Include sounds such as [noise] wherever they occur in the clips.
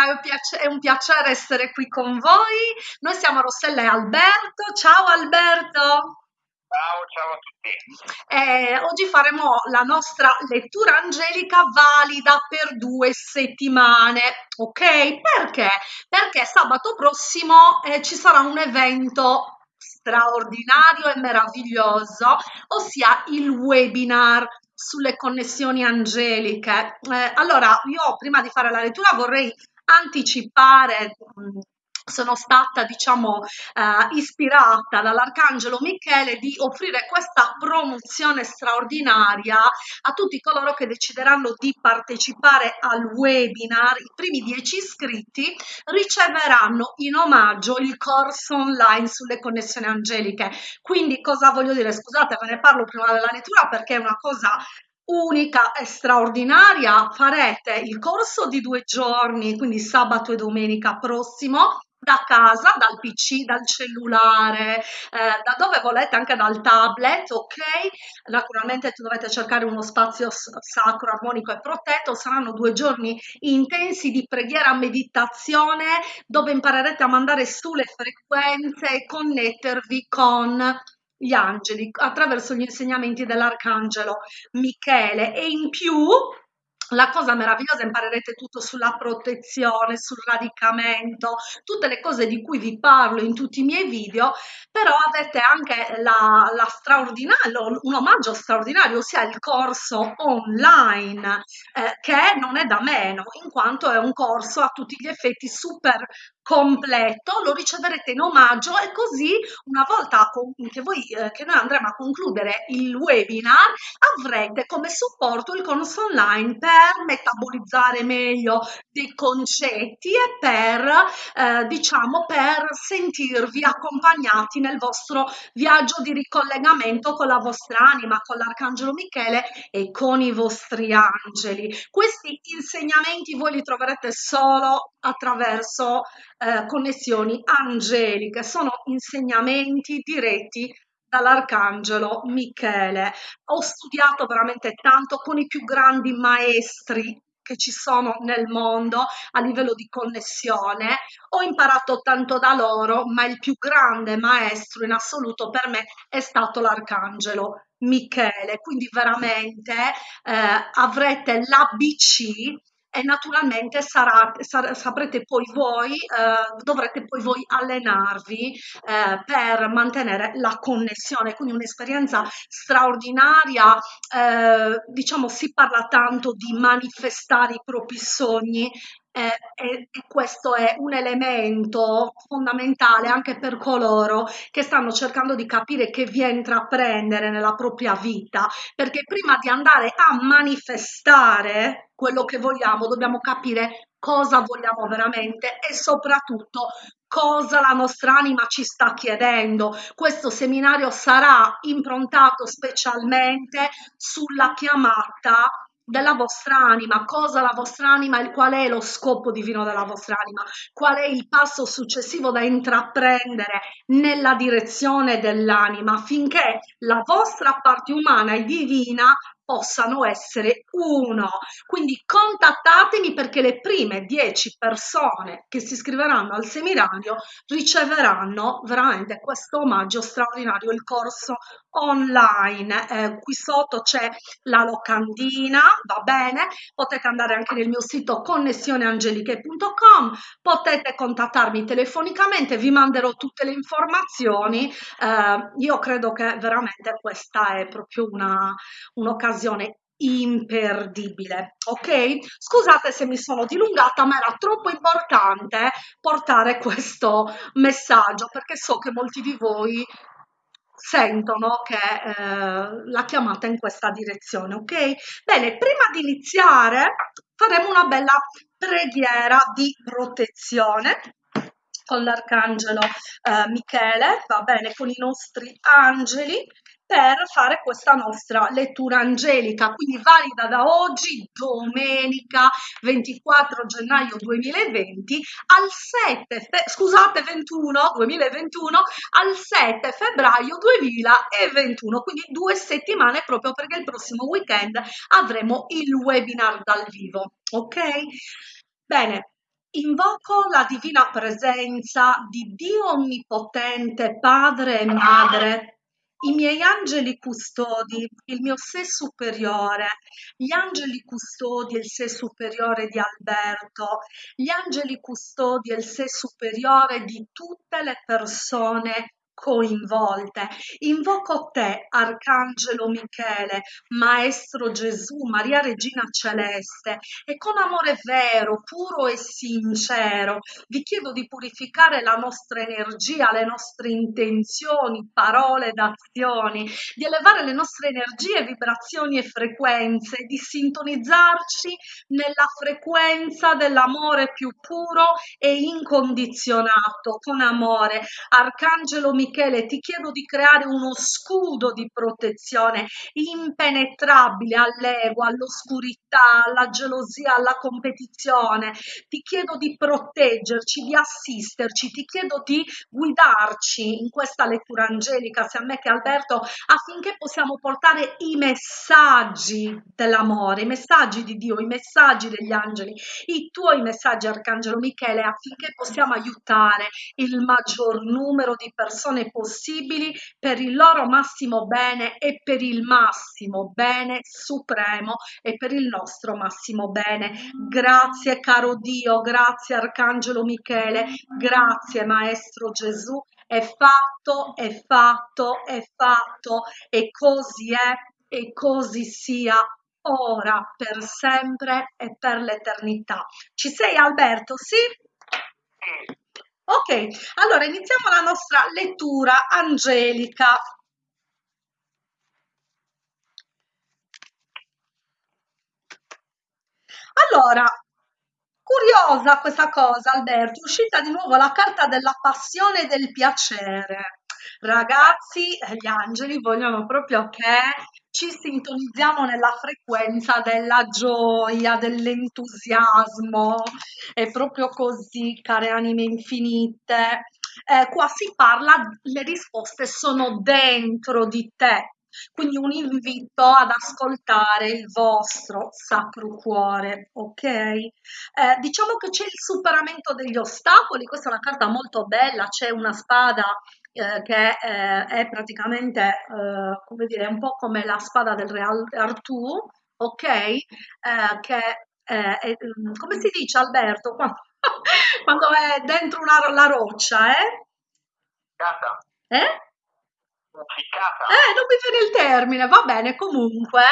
Angelica, è un, piacere, è un piacere essere qui con voi. Noi siamo Rossella e Alberto. Ciao Alberto! Ciao, ciao a tutti. Eh, oggi faremo la nostra lettura angelica valida per due settimane, ok? Perché? Perché sabato prossimo eh, ci sarà un evento straordinario e meraviglioso, ossia il webinar sulle connessioni angeliche. Eh, allora, io prima di fare la lettura vorrei anticipare sono stata diciamo eh, ispirata dall'arcangelo Michele di offrire questa promozione straordinaria a tutti coloro che decideranno di partecipare al webinar. I primi dieci iscritti riceveranno in omaggio il corso online sulle connessioni angeliche. Quindi cosa voglio dire? Scusate ve ne parlo prima della lettura perché è una cosa unica e straordinaria farete il corso di due giorni quindi sabato e domenica prossimo da casa, dal PC, dal cellulare, eh, da dove volete, anche dal tablet, ok? Naturalmente dovete cercare uno spazio sacro, armonico e protetto. Saranno due giorni intensi di preghiera, meditazione, dove imparerete a mandare su le frequenze e connettervi con gli angeli attraverso gli insegnamenti dell'arcangelo Michele. E in più la cosa meravigliosa imparerete tutto sulla protezione, sul radicamento, tutte le cose di cui vi parlo in tutti i miei video, però avete anche la, la un omaggio straordinario, ossia il corso online, eh, che non è da meno, in quanto è un corso a tutti gli effetti super completo lo riceverete in omaggio e così una volta che, voi, eh, che noi andremo a concludere il webinar avrete come supporto il corso online per metabolizzare meglio dei concetti e per eh, diciamo per sentirvi accompagnati nel vostro viaggio di ricollegamento con la vostra anima con l'arcangelo Michele e con i vostri angeli. Questi insegnamenti voi li troverete solo attraverso eh, connessioni angeliche, sono insegnamenti diretti dall'arcangelo Michele. Ho studiato veramente tanto con i più grandi maestri che ci sono nel mondo a livello di connessione. Ho imparato tanto da loro, ma il più grande maestro in assoluto per me è stato l'arcangelo Michele. Quindi veramente eh, avrete l'ABC e naturalmente sarà, sar, saprete poi voi, eh, dovrete poi voi allenarvi eh, per mantenere la connessione, quindi un'esperienza straordinaria, eh, diciamo si parla tanto di manifestare i propri sogni e, e, questo è un elemento fondamentale anche per coloro che stanno cercando di capire che via intraprendere nella propria vita, perché prima di andare a manifestare quello che vogliamo dobbiamo capire cosa vogliamo veramente e soprattutto cosa la nostra anima ci sta chiedendo. Questo seminario sarà improntato specialmente sulla chiamata della vostra anima, cosa la vostra anima e qual è lo scopo divino della vostra anima, qual è il passo successivo da intraprendere nella direzione dell'anima affinché la vostra parte umana e divina possano essere uno. Quindi contattatemi perché le prime 10 persone che si iscriveranno al seminario riceveranno veramente questo omaggio straordinario, il corso online. Eh, qui sotto c'è la locandina, va bene? Potete andare anche nel mio sito connessioneangeliche.com, potete contattarmi telefonicamente, vi manderò tutte le informazioni. Eh, io credo che veramente questa è proprio un'occasione un'occasione imperdibile ok? Scusate se mi sono dilungata ma era troppo importante portare questo messaggio perché so che molti di voi sentono che eh, la chiamata in questa direzione ok? Bene prima di iniziare faremo una bella preghiera di protezione con l'arcangelo eh, Michele va bene con i nostri angeli per fare questa nostra lettura angelica, quindi valida da oggi, domenica 24 gennaio 2020, al 7, scusate, 21, 2021, al 7 febbraio 2021, quindi due settimane proprio perché il prossimo weekend avremo il webinar dal vivo, ok? Bene, Invoco la divina presenza di Dio Onnipotente, Padre e Madre, i miei angeli custodi, il mio sé superiore, gli angeli custodi e il sé superiore di Alberto, gli angeli custodi e il sé superiore di tutte le persone coinvolte. Invoco te, Arcangelo Michele, Maestro Gesù, Maria Regina Celeste, e con amore vero, puro e sincero vi chiedo di purificare la nostra energia, le nostre intenzioni, parole ed azioni, di elevare le nostre energie, vibrazioni e frequenze, di sintonizzarci nella frequenza dell'amore più puro e incondizionato, con amore. Arcangelo Michele, Michele, ti chiedo di creare uno scudo di protezione impenetrabile all'ego, all'oscurità, alla gelosia, alla competizione. Ti chiedo di proteggerci, di assisterci, ti chiedo di guidarci in questa lettura angelica, sia a me che a Alberto, affinché possiamo portare i messaggi dell'amore, i messaggi di Dio, i messaggi degli angeli, i tuoi messaggi, Arcangelo Michele, affinché possiamo aiutare il maggior numero di persone persone possibili per il loro massimo bene e per il massimo bene supremo e per il nostro massimo bene. Grazie caro Dio, grazie Arcangelo Michele, grazie Maestro Gesù. È fatto, è fatto, è fatto e così è e così sia ora, per sempre e per l'eternità. Ci sei Alberto? Sì? Ok, allora iniziamo la nostra lettura angelica. Allora, curiosa questa cosa, Alberto, è uscita di nuovo la carta della passione e del piacere. Ragazzi, gli angeli vogliono proprio che ci sintonizziamo nella frequenza della gioia, dell'entusiasmo. È proprio così, care anime infinite. Eh, qua si parla, le risposte sono dentro di te. Quindi un invito ad ascoltare il vostro sacro cuore, ok? Eh, diciamo che c'è il superamento degli ostacoli, questa è una carta molto bella, c'è una spada eh, che eh, è praticamente, eh, come dire, un po' come la spada del re Artù, ok? Eh, che eh, è, mm, come si dice Alberto quando, [laughs] quando è dentro una, la roccia, eh? Eh? Eh, non mi viene il termine, va bene, comunque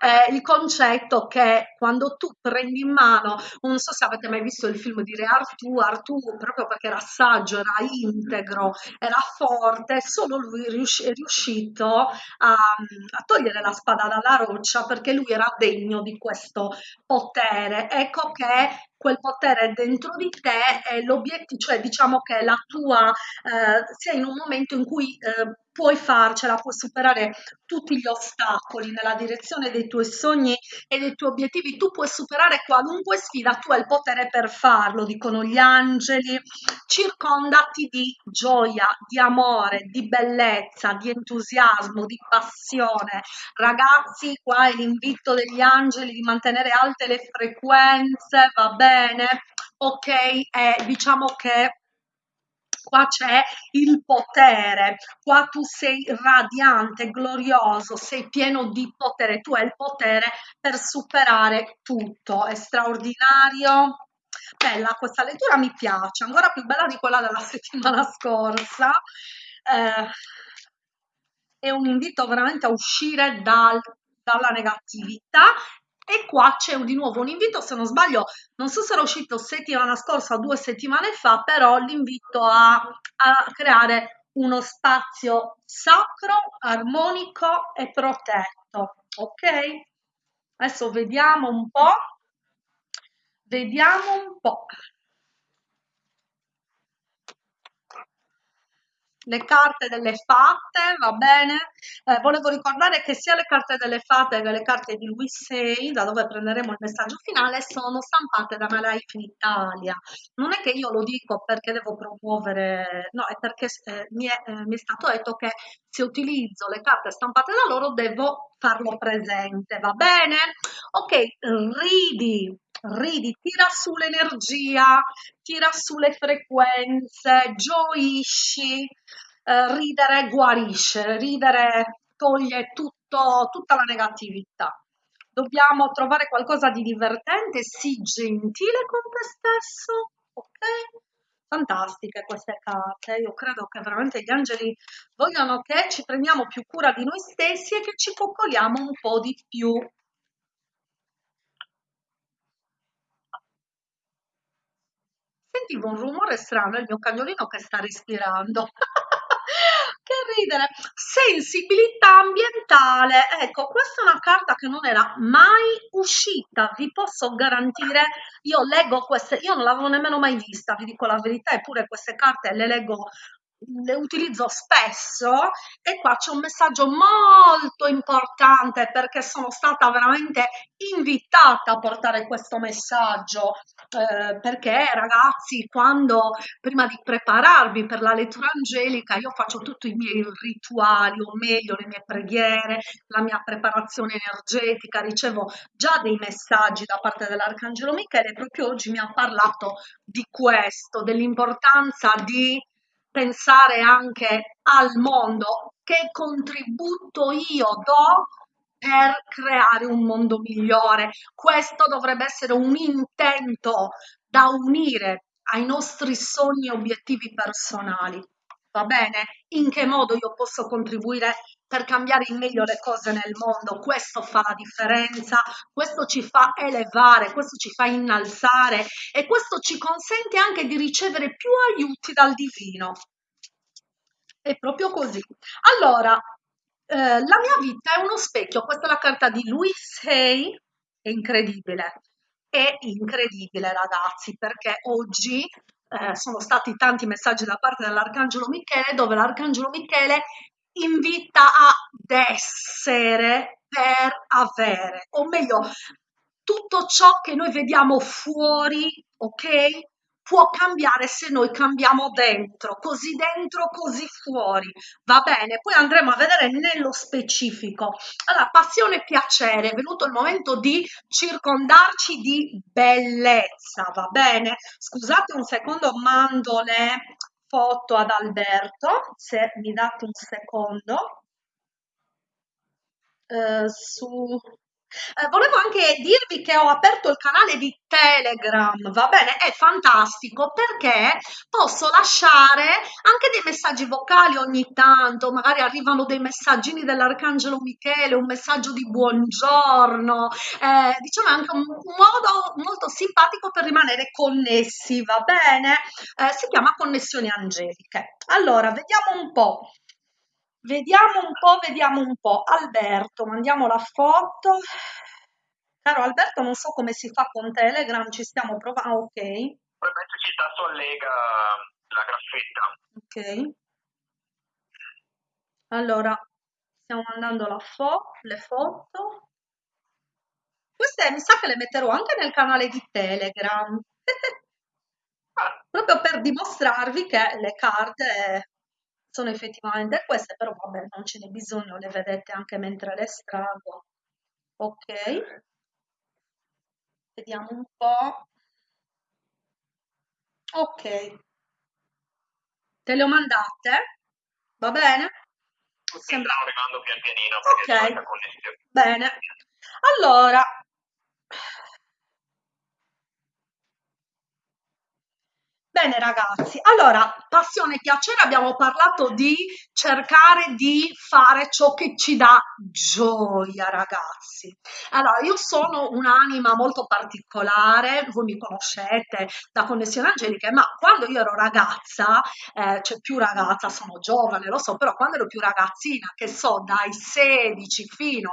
eh, il concetto che quando tu prendi in mano, non so se avete mai visto il film di Re Artù, Artù proprio perché era saggio, era integro, era forte, solo lui è riuscito a, a togliere la spada dalla roccia perché lui era degno di questo potere. Ecco che quel potere dentro di te è l'obiettivo, cioè diciamo che la tua, eh, sei in un momento in cui eh, puoi farcela, puoi superare tutti gli ostacoli nella direzione dei tuoi sogni e dei tuoi obiettivi, tu puoi superare qualunque sfida, tu hai il potere per farlo, dicono gli angeli, circondati di gioia, di amore, di bellezza, di entusiasmo, di passione. Ragazzi, qua è l'invito degli angeli di mantenere alte le frequenze, va bene? Ok, eh, diciamo che qua c'è il potere, qua tu sei radiante, glorioso, sei pieno di potere, tu hai il potere per superare tutto, è straordinario. Bella, questa lettura mi piace, ancora più bella di quella della [laughs] settimana scorsa. Eh, è un invito veramente a uscire dal, dalla negatività e qua c'è di nuovo un invito, se non sbaglio, non so se era uscito settimana scorsa o due settimane fa, però l'invito a, a creare uno spazio sacro, armonico e protetto. Ok? Adesso vediamo un po'. Vediamo un po'. Le carte delle fatte, va bene? Eh, volevo ricordare che sia le carte delle fatte che le carte di Luis VI, da dove prenderemo il messaggio finale, sono stampate da Malife in Italia. Non è che io lo dico perché devo promuovere, no, è perché eh, mi, è, eh, mi è stato detto che se utilizzo le carte stampate da loro devo farlo presente, va bene? Ok, ridi, ridi, tira su l'energia, tira su le frequenze, gioisci, eh, ridere guarisce, ridere toglie tutto, tutta la negatività. Dobbiamo trovare qualcosa di divertente, sii gentile con te stesso, ok? Fantastiche queste carte, io credo che veramente gli angeli vogliono che ci prendiamo più cura di noi stessi e che ci coccoliamo un po' di più. Sentivo un rumore strano, è il mio cagnolino che sta respirando. [laughs] Che ridere! Sensibilità ambientale. Ecco, questa è una carta che non era mai uscita, vi posso garantire. Io leggo queste, io non l'avevo nemmeno mai vista, vi dico la verità, eppure queste carte le leggo le utilizzo spesso e qua c'è un messaggio molto importante perché sono stata veramente invitata a portare questo messaggio eh, perché ragazzi quando prima di prepararvi per la lettura angelica io faccio tutti i miei rituali o meglio le mie preghiere la mia preparazione energetica ricevo già dei messaggi da parte dell'arcangelo Michele proprio oggi mi ha parlato di questo dell'importanza di pensare anche al mondo, che contributo io do per creare un mondo migliore. Questo dovrebbe essere un intento da unire ai nostri sogni e obiettivi personali. Va bene? In che modo io posso contribuire per cambiare in meglio le cose nel mondo? Questo fa la differenza, questo ci fa elevare, questo ci fa innalzare e questo ci consente anche di ricevere più aiuti dal divino. È proprio così. Allora, eh, la mia vita è uno specchio, questa è la carta di Louis Hay, è incredibile, è incredibile ragazzi, perché oggi eh, sono stati tanti messaggi da parte dell'Arcangelo Michele, dove l'Arcangelo Michele invita ad essere per avere, o meglio, tutto ciò che noi vediamo fuori, ok? Può cambiare se noi cambiamo dentro, così dentro, così fuori, va bene? Poi andremo a vedere nello specifico. Allora, passione e piacere, è venuto il momento di circondarci di bellezza, va bene? Scusate un secondo, mando le foto ad Alberto, se mi date un secondo. Eh, su eh, volevo anche dirvi che ho aperto il canale di Telegram, va bene? È fantastico perché posso lasciare anche dei messaggi vocali ogni tanto, magari arrivano dei messaggini dell'Arcangelo Michele, un messaggio di buongiorno, eh, diciamo anche un, un, modo molto simpatico per rimanere connessi, va bene? Eh, si chiama connessioni angeliche. Allora, vediamo un po'. Vediamo un po', vediamo un po'. Alberto, mandiamo la foto. Caro Alberto, non so come si fa con Telegram, ci stiamo provando. Ah, ok. Probabilmente ci sta sollega la graffetta. Ok. Allora, stiamo mandando la fo le foto. Queste mi sa che le metterò anche nel canale di Telegram. [laughs] Proprio per dimostrarvi che le carte sono effettivamente queste, però vabbè, non ce n'è bisogno, le vedete anche mentre le estraggo. Ok, vediamo un po'. Ok, te le ho mandate? Va bene? Sembra... Stanno arrivando pian pianino. Ok, bene. Allora, Bene ragazzi, allora passione e piacere abbiamo parlato di cercare di fare ciò che ci dà gioia ragazzi. Allora io sono un'anima molto particolare, voi mi conoscete da Connessione Angeliche, ma quando io ero ragazza, eh, cioè più ragazza, sono giovane, lo so, però quando ero più ragazzina, che so, dai 16 fino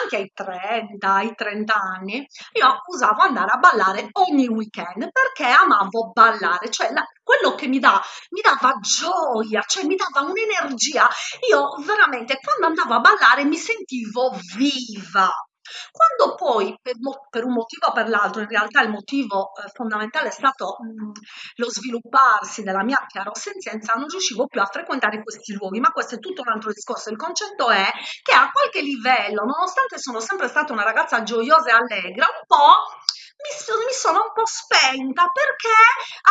anche ai 30, ai 30 anni, io usavo andare a ballare ogni weekend perché amavo ballare, cioè cioè la, quello che mi dà, mi dava gioia, cioè mi dava un'energia. Io veramente quando andavo a ballare mi sentivo viva. Quando poi, per, per, un motivo o per l'altro, in realtà il motivo eh, fondamentale è stato mh, lo svilupparsi della mia chiarosenzienza, non riuscivo più a frequentare questi luoghi, ma questo è tutto un altro discorso. Il concetto è che a qualche livello, nonostante sono sempre stata una ragazza gioiosa e allegra, un po' mi, mi sono un po' spenta perché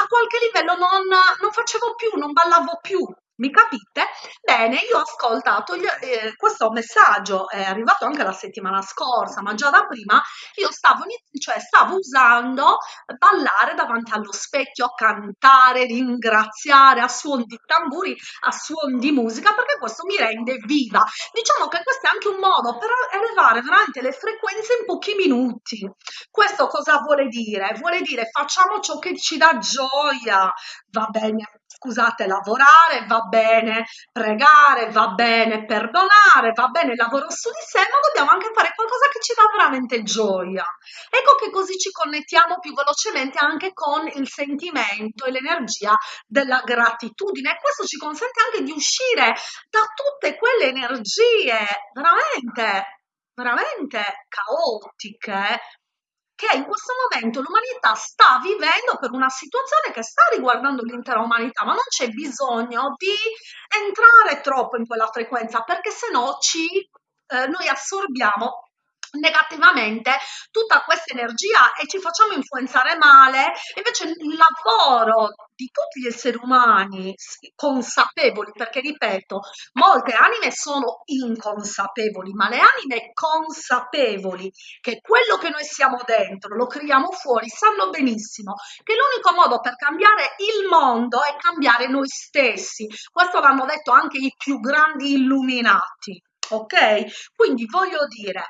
a qualche livello non, non facevo più, non ballavo più. Mi capite? Bene, io ho ascoltato gli- eh, questo messaggio, è arrivato anche la settimana scorsa, ma già da prima io stavo, cioè, stavo usando ballare davanti allo specchio, cantare, ringraziare a suon di tamburi, a suon di musica, perché questo mi rende viva. Diciamo che questo è anche un modo per elevare veramente le frequenze in pochi minuti. Questo cosa vuole dire? Vuole dire facciamo ciò che ci dà gioia, va bene, scusate, lavorare, va bene, pregare, va bene, perdonare, va bene lavoro su di sé, ma dobbiamo anche fare qualcosa che ci dà veramente gioia. Ecco che così ci connettiamo più velocemente anche con il sentimento e l'energia della gratitudine e questo ci consente anche di uscire da tutte quelle energie veramente, veramente caotiche che in questo momento l'umanità sta vivendo per una situazione che sta riguardando l'intera umanità, ma non c'è bisogno di entrare troppo in quella frequenza perché se no ci, eh, noi assorbiamo negativamente tutta questa energia e ci facciamo influenzare male. Invece il lavoro di tutti gli esseri umani consapevoli, perché ripeto, molte anime sono inconsapevoli, ma le anime consapevoli che quello che noi siamo dentro lo creiamo fuori, sanno benissimo che l'unico modo per cambiare il mondo è cambiare noi stessi. Questo l'hanno detto anche i più grandi illuminati. Ok? Quindi voglio dire,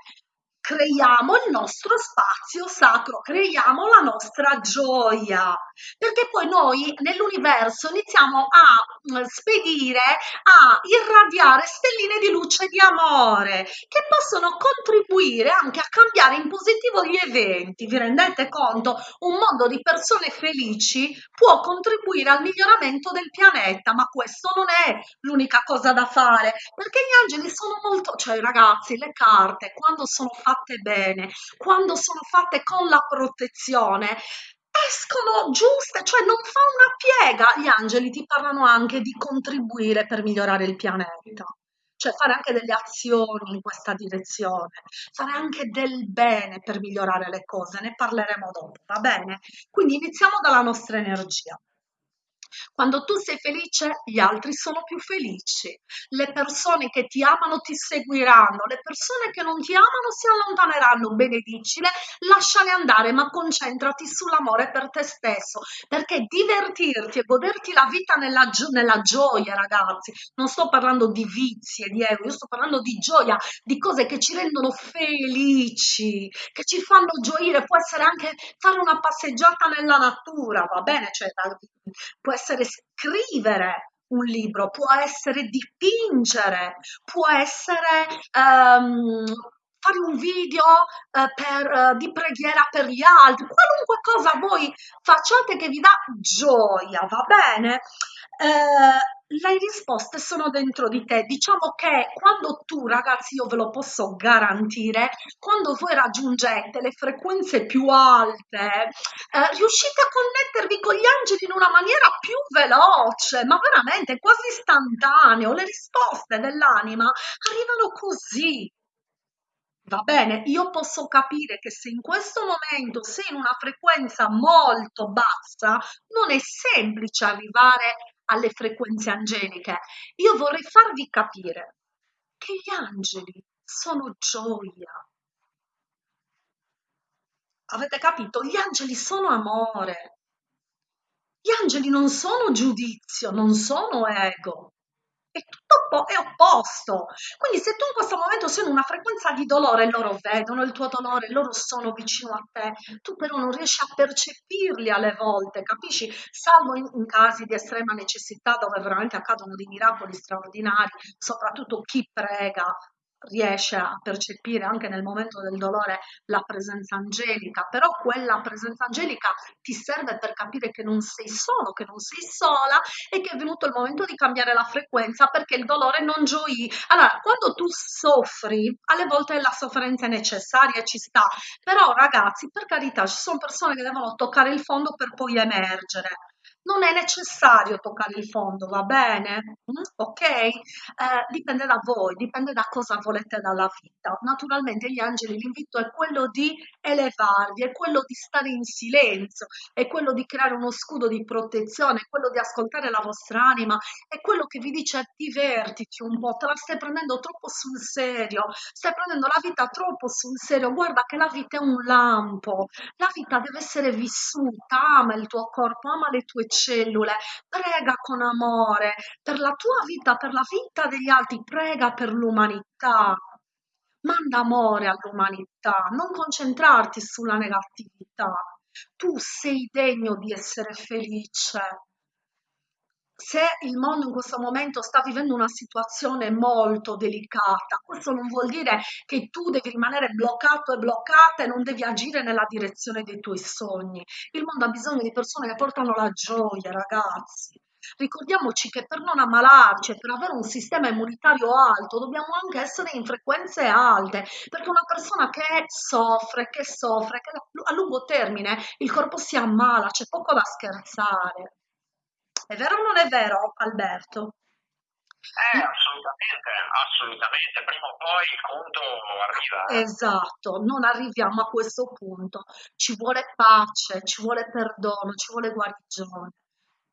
creiamo il nostro spazio sacro, creiamo la nostra gioia, perché poi noi nell'universo iniziamo a mm, spedire, a irradiare stelline di luce e di amore che possono contribuire anche a cambiare in positivo gli eventi. Vi rendete conto? Un mondo di persone felici può contribuire al miglioramento del pianeta, ma questo non è l'unica cosa da fare, perché gli angeli sono molto, cioè ragazzi, le carte quando sono fatte fatte bene, quando sono fatte con la protezione, escono giuste, cioè non fa una piega. Gli angeli ti parlano anche di contribuire per migliorare il pianeta, cioè fare anche delle azioni in questa direzione, fare anche del bene per migliorare le cose, ne parleremo dopo, va bene? Quindi iniziamo dalla nostra energia. Quando tu sei felice, gli altri sono più felici. Le persone che ti amano ti seguiranno, le persone che non ti amano si allontaneranno. Benedicile, lasciale andare, ma concentrati sull'amore per te stesso, perché divertirti e goderti la vita nella, gio- nella gioia, ragazzi. Non sto parlando di vizi e di ego, io sto parlando di gioia, di cose che ci rendono felici, che ci fanno gioire. Può essere anche fare una passeggiata nella natura, va bene? Cioè, può essere scrivere un libro, può essere dipingere, può essere um, fare un video uh, per, uh, di preghiera per gli altri, qualunque cosa voi facciate che vi dà gioia, va bene? Uh, le risposte sono dentro di te. Diciamo che quando tu, ragazzi, io ve lo posso garantire, quando voi raggiungete le frequenze più alte, eh, riuscite a connettervi con gli angeli in una maniera più veloce, ma veramente quasi istantaneo. Le risposte dell'anima arrivano così. Va bene, io posso capire che se in questo momento sei in una frequenza molto bassa, non è semplice arrivare alle frequenze angeliche. Io vorrei farvi capire che gli angeli sono gioia. Avete capito? Gli angeli sono amore. Gli angeli non sono giudizio, non sono ego è tutto è opposto. Quindi se tu in questo momento sei in una frequenza di dolore, loro vedono il tuo dolore, loro sono vicino a te, tu però non riesci a percepirli alle volte, capisci? Salvo in, in casi di estrema necessità dove veramente accadono dei miracoli straordinari, soprattutto chi prega riesce a percepire anche nel momento del dolore la presenza angelica, però quella presenza angelica ti serve per capire che non sei solo, che non sei sola e che è venuto il momento di cambiare la frequenza perché il dolore non gioì. Allora, quando tu soffri, alle volte la sofferenza è necessaria ci sta, però ragazzi, per carità, ci sono persone che devono toccare il fondo per poi emergere non è necessario toccare il fondo, va bene? Mm? Ok? Eh, dipende da voi, dipende da cosa volete dalla vita. Naturalmente gli angeli, l'invito è quello di elevarvi, è quello di stare in silenzio, è quello di creare uno scudo di protezione, è quello di ascoltare la vostra anima, è quello che vi dice divertiti un po', te la stai prendendo troppo sul serio, stai prendendo la vita troppo sul serio, guarda che la vita è un lampo, la vita deve essere vissuta, ama il tuo corpo, ama le tue cellule, prega con amore per la tua vita, per la vita degli altri, prega per l'umanità. Manda amore all'umanità, non concentrarti sulla negatività. Tu sei degno di essere felice. Se il mondo in questo momento sta vivendo una situazione molto delicata, questo non vuol dire che tu devi rimanere bloccato e bloccata e non devi agire nella direzione dei tuoi sogni. Il mondo ha bisogno di persone che portano la gioia, ragazzi. Ricordiamoci che per non ammalarci, per avere un sistema immunitario alto, dobbiamo anche essere in frequenze alte, perché una persona che soffre, che soffre, che a lungo termine il corpo si ammala, c'è poco da scherzare. È vero o non è vero, Alberto? Eh, assolutamente, assolutamente. Prima o poi il conto arriva. eh. Esatto, non arriviamo a questo punto. Ci vuole pace, ci vuole perdono, ci vuole guarigione.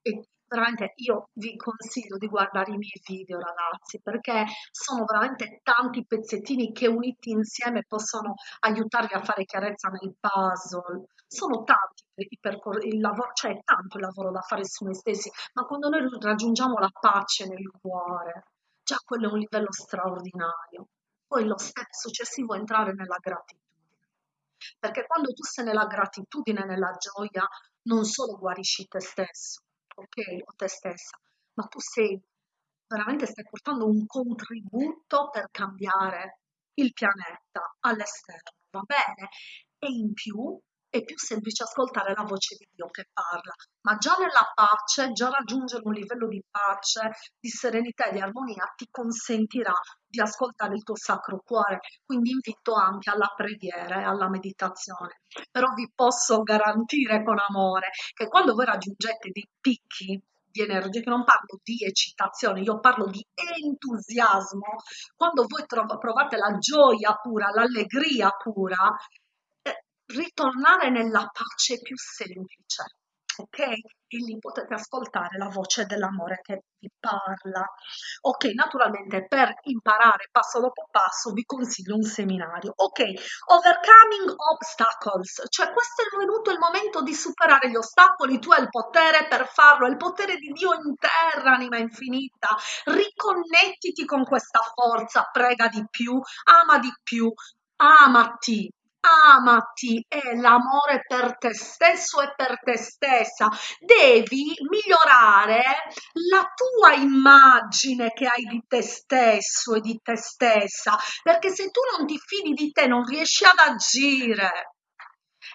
E veramente io vi consiglio di guardare i miei video, ragazzi, perché sono veramente tanti pezzettini che uniti insieme possono aiutarvi a fare chiarezza nel puzzle. Sono tanti i percorsi, il lavoro, cioè tanto il lavoro da fare su noi stessi, ma quando noi raggiungiamo la pace nel cuore, già quello è un livello straordinario. Poi lo step successivo è entrare nella gratitudine. Perché quando tu sei nella gratitudine, nella gioia, non solo guarisci te stesso, ok, o te stessa, ma tu sei veramente stai portando un contributo per cambiare il pianeta all'esterno, va bene? E in più è più semplice ascoltare la voce di Dio che parla, ma già nella pace, già raggiungere un livello di pace, di serenità e di armonia ti consentirà di ascoltare il tuo sacro cuore. Quindi invito anche alla preghiera e alla meditazione. Però vi posso garantire con amore che quando voi raggiungete dei picchi di energia, che non parlo di eccitazione, io parlo di entusiasmo, quando voi provate la gioia pura, l'allegria pura, ritornare nella pace più semplice, ok? E lì potete ascoltare la voce dell'amore che vi parla. Ok, naturalmente per imparare passo dopo passo vi consiglio un seminario. Ok, overcoming obstacles, cioè questo è venuto il momento di superare gli ostacoli, tu hai il potere per farlo, il potere di Dio in terra, anima infinita. Riconnettiti con questa forza, prega di più, ama di più, amati, amati è l'amore per te stesso e per te stessa. Devi migliorare la tua immagine che hai di te stesso e di te stessa, perché se tu non ti fidi di te non riesci ad agire.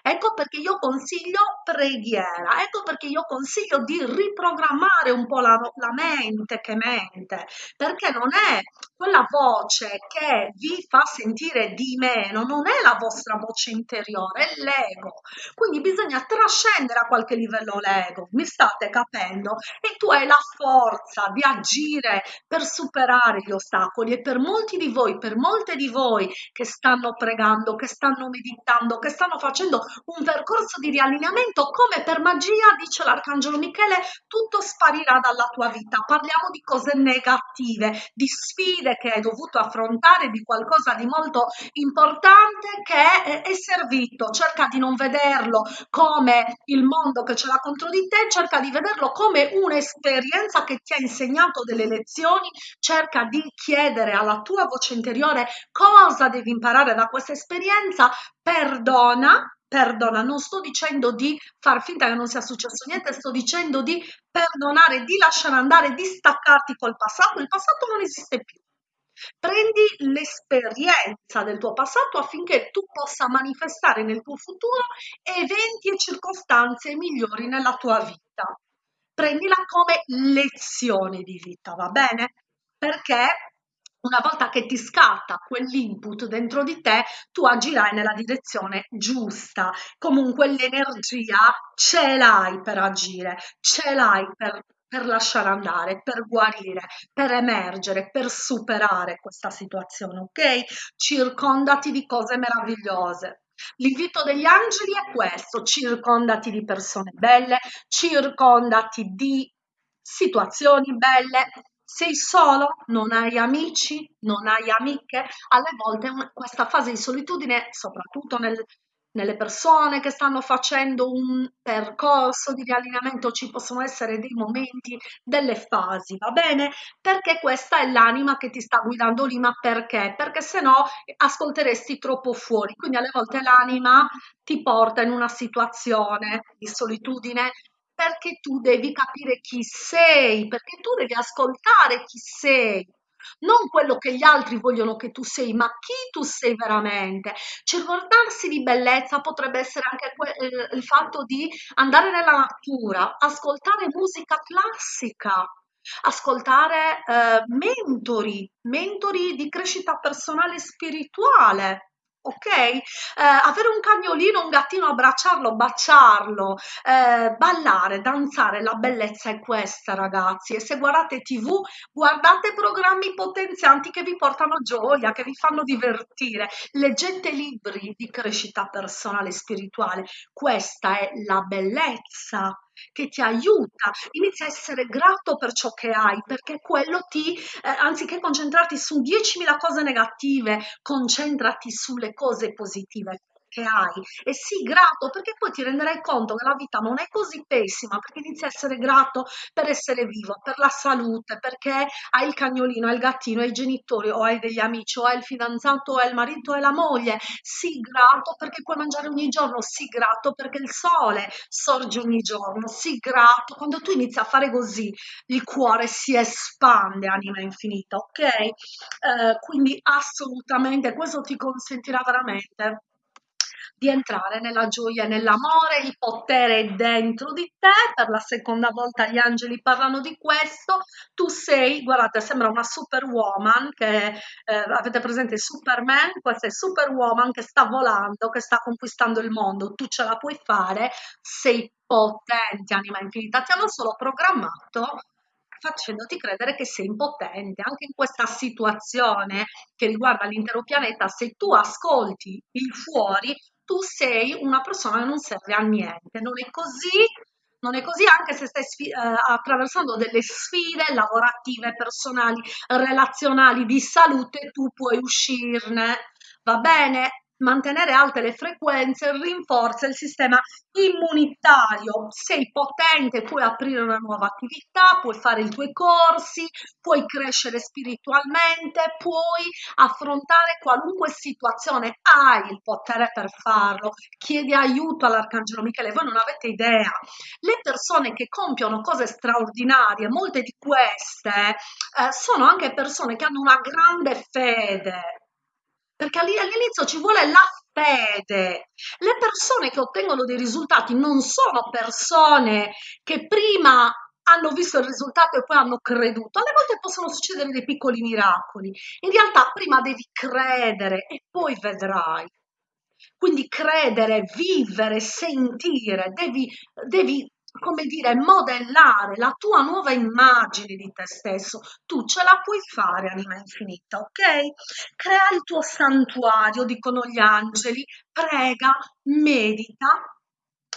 Ecco perché io consiglio preghiera, ecco perché io consiglio di riprogrammare un po' la, la mente che mente, perché non è quella voce che vi fa sentire di meno, non è la vostra voce interiore, è l'ego. Quindi bisogna trascendere a qualche livello l'ego, mi state capendo? E tu hai la forza di agire per superare gli ostacoli e per molti di voi, per molte di voi che stanno pregando, che stanno meditando, che stanno facendo un percorso di riallineamento, come per magia, dice l'Arcangelo Michele, tutto sparirà dalla tua vita. Parliamo di cose negative, di sfide che hai dovuto affrontare, di qualcosa di molto importante che è servito. Cerca di non vederlo come il mondo che ce l'ha contro di te, cerca di vederlo come un'esperienza che ti ha insegnato delle lezioni, cerca di chiedere alla tua voce interiore cosa devi imparare da questa esperienza, perdona perdona, non sto dicendo di far finta che non sia successo niente, sto dicendo di perdonare, di lasciare andare, di staccarti col passato, il passato non esiste più. Prendi l'esperienza del tuo passato affinché tu possa manifestare nel tuo futuro eventi e circostanze migliori nella tua vita. Prendila come lezione di vita, va bene? Perché una volta che ti scatta quell'input dentro di te, tu agirai nella direzione giusta. Comunque l'energia ce l'hai per agire, ce l'hai per, per lasciare andare, per guarire, per emergere, per superare questa situazione, ok? Circondati di cose meravigliose. L'invito degli angeli è questo, circondati di persone belle, circondati di situazioni belle, sei solo, non hai amici, non hai amiche, alle volte questa fase di solitudine, soprattutto nel, nelle persone che stanno facendo un percorso di riallineamento, ci possono essere dei momenti, delle fasi, va bene? Perché questa è l'anima che ti sta guidando lì, ma perché? Perché se no ascolteresti troppo fuori, quindi alle volte l'anima ti porta in una situazione di solitudine perché tu devi capire chi sei, perché tu devi ascoltare chi sei, non quello che gli altri vogliono che tu sei, ma chi tu sei veramente. Circondarsi di bellezza potrebbe essere anche il fatto di andare nella natura, ascoltare musica classica, ascoltare eh, mentori, mentori di crescita personale e spirituale ok? Eh, avere un cagnolino, un gattino, abbracciarlo, baciarlo, eh, ballare, danzare, la bellezza è questa, ragazzi. E se guardate TV, guardate programmi potenzianti che vi portano gioia, che vi fanno divertire. Leggete libri di crescita personale e spirituale. Questa è la bellezza che ti aiuta, inizia a essere grato per ciò che hai, perché quello ti, eh, anziché concentrarti su 10.000 cose negative, concentrati sulle cose positive che hai e sii grato perché poi ti renderai conto che la vita non è così pessima perché inizi a essere grato per essere vivo, per la salute, perché hai il cagnolino, hai il gattino, hai i genitori o hai degli amici o hai il fidanzato o hai il marito e la moglie, sii grato perché puoi mangiare ogni giorno, sii grato perché il sole sorge ogni giorno, sii grato, quando tu inizi a fare così il cuore si espande, anima infinita, ok? Eh, quindi assolutamente questo ti consentirà veramente di entrare nella gioia e nell'amore, il potere è dentro di te, per la seconda volta gli angeli parlano di questo, tu sei, guardate, sembra una superwoman, che eh, avete presente Superman, questa è Superwoman che sta volando, che sta conquistando il mondo, tu ce la puoi fare, sei potente, anima infinita, ti hanno solo programmato facendoti credere che sei impotente. Anche in questa situazione che riguarda l'intero pianeta, se tu ascolti il fuori, tu sei una persona che non serve a niente. Non è così, non è così anche se stai sfi- eh, attraversando delle sfide lavorative, personali, relazionali, di salute, tu puoi uscirne. Va bene? Mantenere alte le frequenze rinforza il sistema immunitario. Sei potente, puoi aprire una nuova attività, puoi fare i tuoi corsi, puoi crescere spiritualmente, puoi affrontare qualunque situazione, hai il potere per farlo. Chiedi aiuto all'Arcangelo Michele, voi non avete idea. Le persone che compiono cose straordinarie, molte di queste eh, sono anche persone che hanno una grande fede perché all'inizio ci vuole la fede. Le persone che ottengono dei risultati non sono persone che prima hanno visto il risultato e poi hanno creduto. Alle volte possono succedere dei piccoli miracoli. In realtà prima devi credere e poi vedrai. Quindi credere, vivere, sentire, devi, devi come dire, modellare la tua nuova immagine di te stesso. Tu ce la puoi fare, anima infinita, ok? Crea il tuo santuario, dicono gli angeli, prega, medita,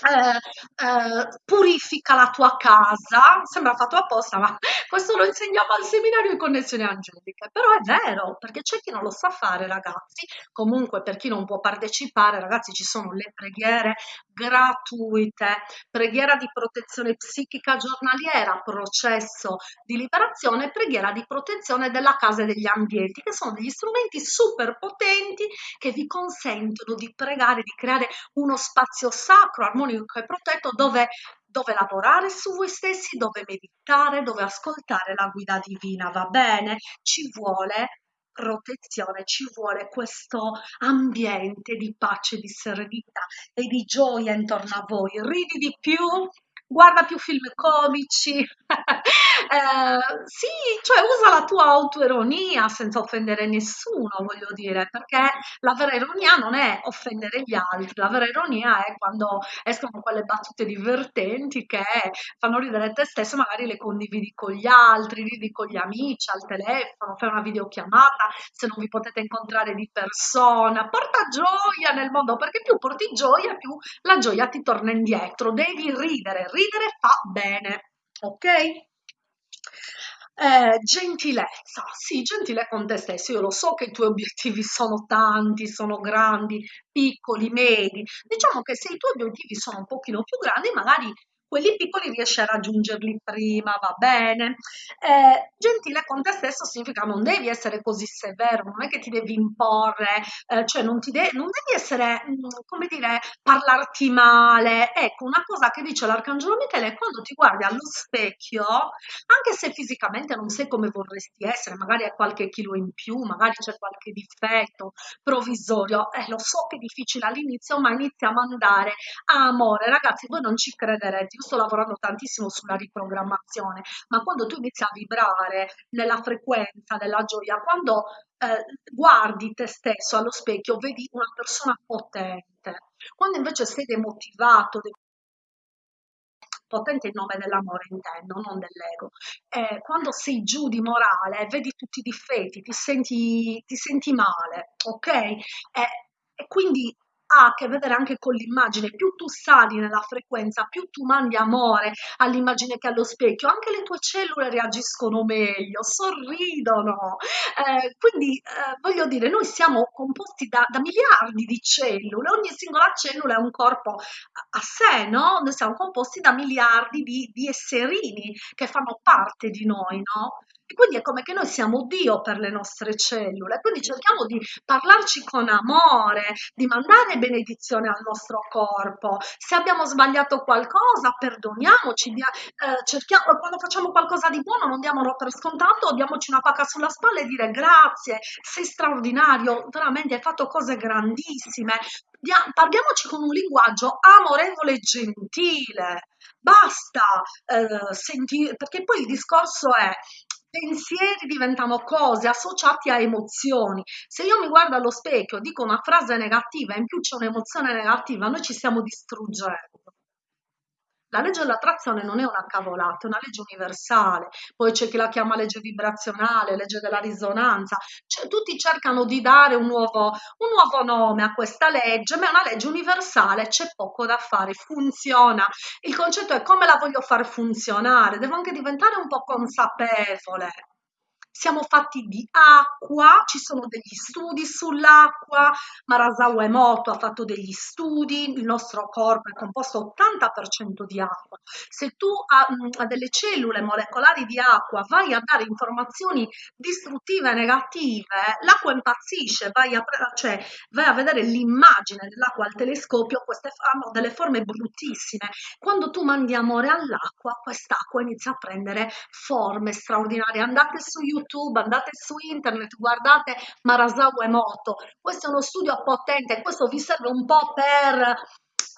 eh, eh, purifica la tua casa, sembra fatto apposta, ma [laughs] questo lo insegniamo al seminario di connessioni angeliche, però è vero, perché c'è chi non lo sa fare, ragazzi, comunque per chi non può partecipare, ragazzi, ci sono le preghiere gratuite, preghiera di protezione psichica giornaliera, processo di liberazione, preghiera di protezione della casa e degli ambienti, che sono degli strumenti super potenti che vi consentono di pregare, di creare uno spazio sacro, armonico, unico e protetto dove, dove lavorare su voi stessi, dove meditare, dove ascoltare la guida divina, va bene? Ci vuole protezione, ci vuole questo ambiente di pace, di serenità e di gioia intorno a voi. Ridi di più, guarda più film comici, [laughs] eh, sì, cioè usa la tua autoironia senza offendere nessuno, voglio dire, perché la vera ironia non è offendere gli altri, la vera ironia è quando escono quelle battute divertenti che fanno ridere te stesso, magari le condividi con gli altri, ridi con gli amici al telefono, fai una videochiamata se non vi potete incontrare di persona, porta gioia nel mondo, perché più porti gioia, più la gioia ti torna indietro, devi ridere, ridere fa bene, ok? Eh, gentilezza, sì, gentile con te stesso. Io lo so che i tuoi obiettivi sono tanti, sono grandi, piccoli, medi. Diciamo che se i tuoi obiettivi sono un pochino più grandi, magari quelli piccoli riesci a raggiungerli prima, va bene. Eh, gentile con te stesso significa non devi essere così severo, non è che ti devi imporre, eh, cioè non, de- non devi essere, mm, come dire, parlarti male. Ecco, una cosa che dice l'Arcangelo Michele è quando ti guardi allo specchio, anche se fisicamente non sei come vorresti essere, magari hai qualche chilo in più, magari c'è qualche difetto provvisorio, eh, lo so che è difficile all'inizio, ma iniziamo ad andare a amore. Ragazzi, voi non ci crederete, io sto lavorando tantissimo sulla riprogrammazione, ma quando tu inizi a vibrare nella frequenza della gioia, quando eh, guardi te stesso allo specchio, vedi una persona potente. Quando invece sei demotivato, potente in nome dell'amore intendo, non dell'ego. Eh, quando sei giù di morale, vedi tutti i difetti, ti senti, ti senti male, ok? Eh, e quindi ha a che vedere anche con l'immagine. Più tu sali nella frequenza, più tu mandi amore all'immagine che allo specchio, anche le tue cellule reagiscono meglio, sorridono. Eh, quindi eh, voglio dire, noi siamo composti da, da, miliardi di cellule, ogni singola cellula è un corpo a, sé, no? Noi siamo composti da miliardi di, di esserini che fanno parte di noi, no? Quindi è come che noi siamo Dio per le nostre cellule, quindi cerchiamo di parlarci con amore, di mandare benedizione al nostro corpo. Se abbiamo sbagliato qualcosa, perdoniamoci, dia, eh, cerchiamo, quando facciamo qualcosa di buono non diamolo per scontato, diamoci una pacca sulla spalla e dire grazie, sei straordinario, veramente hai fatto cose grandissime. Dia, parliamoci con un linguaggio amorevole e gentile. Basta eh, sentire, perché poi il discorso è pensieri diventano cose associate a emozioni. Se io mi guardo allo specchio, dico una frase negativa in più c'è un'emozione negativa, noi ci stiamo distruggendo. La legge dell'attrazione non è una cavolata, è una legge universale. Poi c'è chi la chiama legge vibrazionale, legge della risonanza. Cioè, tutti cercano di dare un nuovo, un nuovo nome a questa legge, ma è una legge universale, c'è poco da fare, funziona. Il concetto è come la voglio far funzionare, devo anche diventare un po' consapevole siamo fatti di acqua, ci sono degli studi sull'acqua, Marasawa Emoto ha fatto degli studi, il nostro corpo è composto 80% di acqua. Se tu a, a, delle cellule molecolari di acqua vai a dare informazioni distruttive e negative, l'acqua impazzisce, vai a, cioè, vai a vedere l'immagine dell'acqua al telescopio, queste hanno delle forme bruttissime. Quando tu mandi amore all'acqua, quest'acqua inizia a prendere forme straordinarie. Andate su YouTube YouTube, andate su internet, guardate Marasawa Emoto. Questo è uno studio potente, questo vi serve un po' per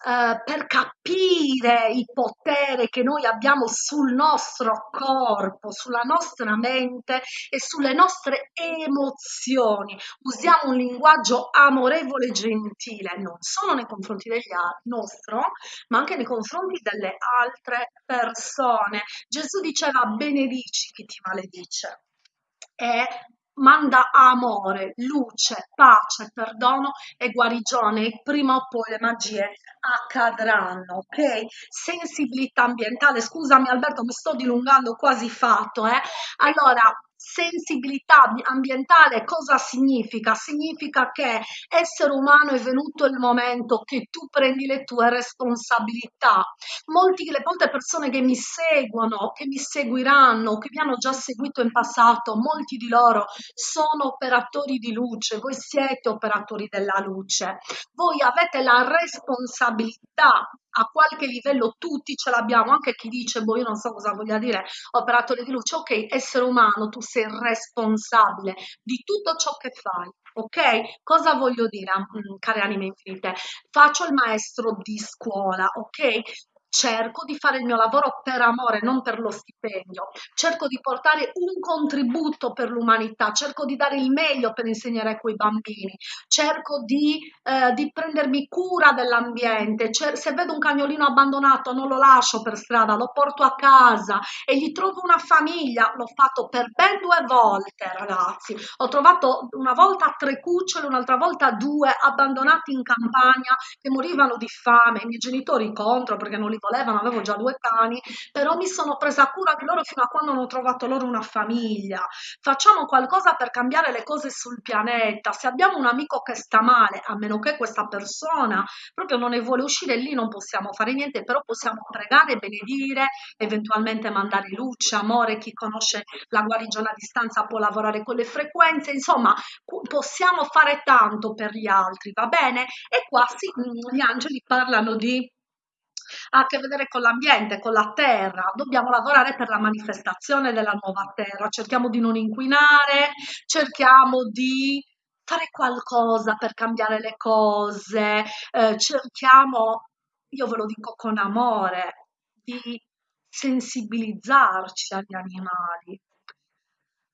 Uh, per capire il potere che noi abbiamo sul nostro corpo, sulla nostra mente e sulle nostre emozioni. Usiamo un linguaggio amorevole e gentile, non solo nei confronti degli nostro, ma anche nei confronti delle altre persone. Gesù diceva benedici chi ti maledice e manda amore, luce, pace, perdono e guarigione e prima o poi le magie accadranno, ok? Sensibilità ambientale, scusami Alberto, mi sto dilungando quasi fatto, eh? Allora, sensibilità ambientale cosa significa? Significa che essere umano è venuto il momento che tu prendi le tue responsabilità. Molti, le molte persone che mi seguono, che mi seguiranno, che mi hanno già seguito in passato, molti di loro sono operatori di luce, voi siete operatori della luce, voi avete la responsabilità a qualche livello tutti ce l'abbiamo, anche chi dice, boh, io non so cosa voglia dire operatore di luce, ok, essere umano, tu sei responsabile di tutto ciò che fai, ok? Cosa voglio dire, mm, care anime infinite? Faccio il maestro di scuola, ok? Cerco di fare il mio lavoro per amore, non per lo stipendio, cerco di portare un contributo per l'umanità, cerco di dare il meglio per insegnare a quei bambini, cerco di, eh, di prendermi cura dell'ambiente, se vedo un cagnolino abbandonato non lo lascio per strada, lo porto a casa e gli trovo una famiglia, l'ho fatto per ben due volte ragazzi, ho trovato una volta tre cucciole, un'altra volta due abbandonati in campagna che morivano di fame, i miei genitori contro perché non li volevano, avevo già due cani, però mi sono presa cura di loro fino a quando non ho trovato loro una famiglia. Facciamo qualcosa per cambiare le cose sul pianeta. Se abbiamo un amico che sta male, a meno che questa persona proprio non ne vuole uscire, lì non possiamo fare niente, però possiamo pregare, benedire, eventualmente mandare luce, amore, chi conosce la guarigione a distanza può lavorare con le frequenze, insomma, possiamo fare tanto per gli altri, va bene? E qua sì, gli angeli parlano di ha a che vedere con l'ambiente, con la terra, dobbiamo lavorare per la manifestazione della nuova terra, cerchiamo di non inquinare, cerchiamo di fare qualcosa per cambiare le cose, eh, cerchiamo, io ve lo dico con amore, di sensibilizzarci agli animali.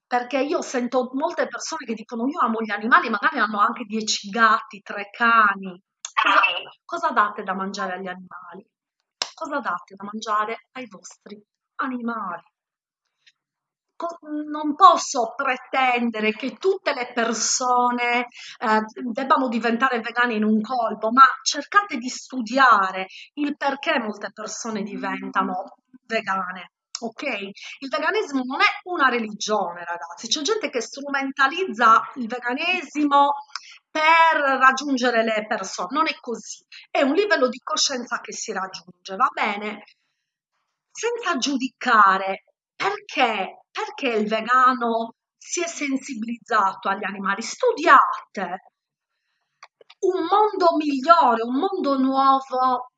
Perché io sento molte persone che dicono io amo gli animali, magari hanno anche dieci gatti, tre cani. Cosa, cosa date da mangiare agli animali? Cosa date da mangiare ai vostri animali. Non posso pretendere che tutte le persone eh, debbano diventare vegane in un colpo, ma cercate di studiare il perché molte persone diventano vegane. Ok? Il veganesimo non è una religione, ragazzi. C'è gente che strumentalizza il veganesimo per raggiungere le persone, non è così, è un livello di coscienza che si raggiunge, va bene? Senza giudicare perché, perché il vegano si è sensibilizzato agli animali, studiate un mondo migliore, un mondo nuovo,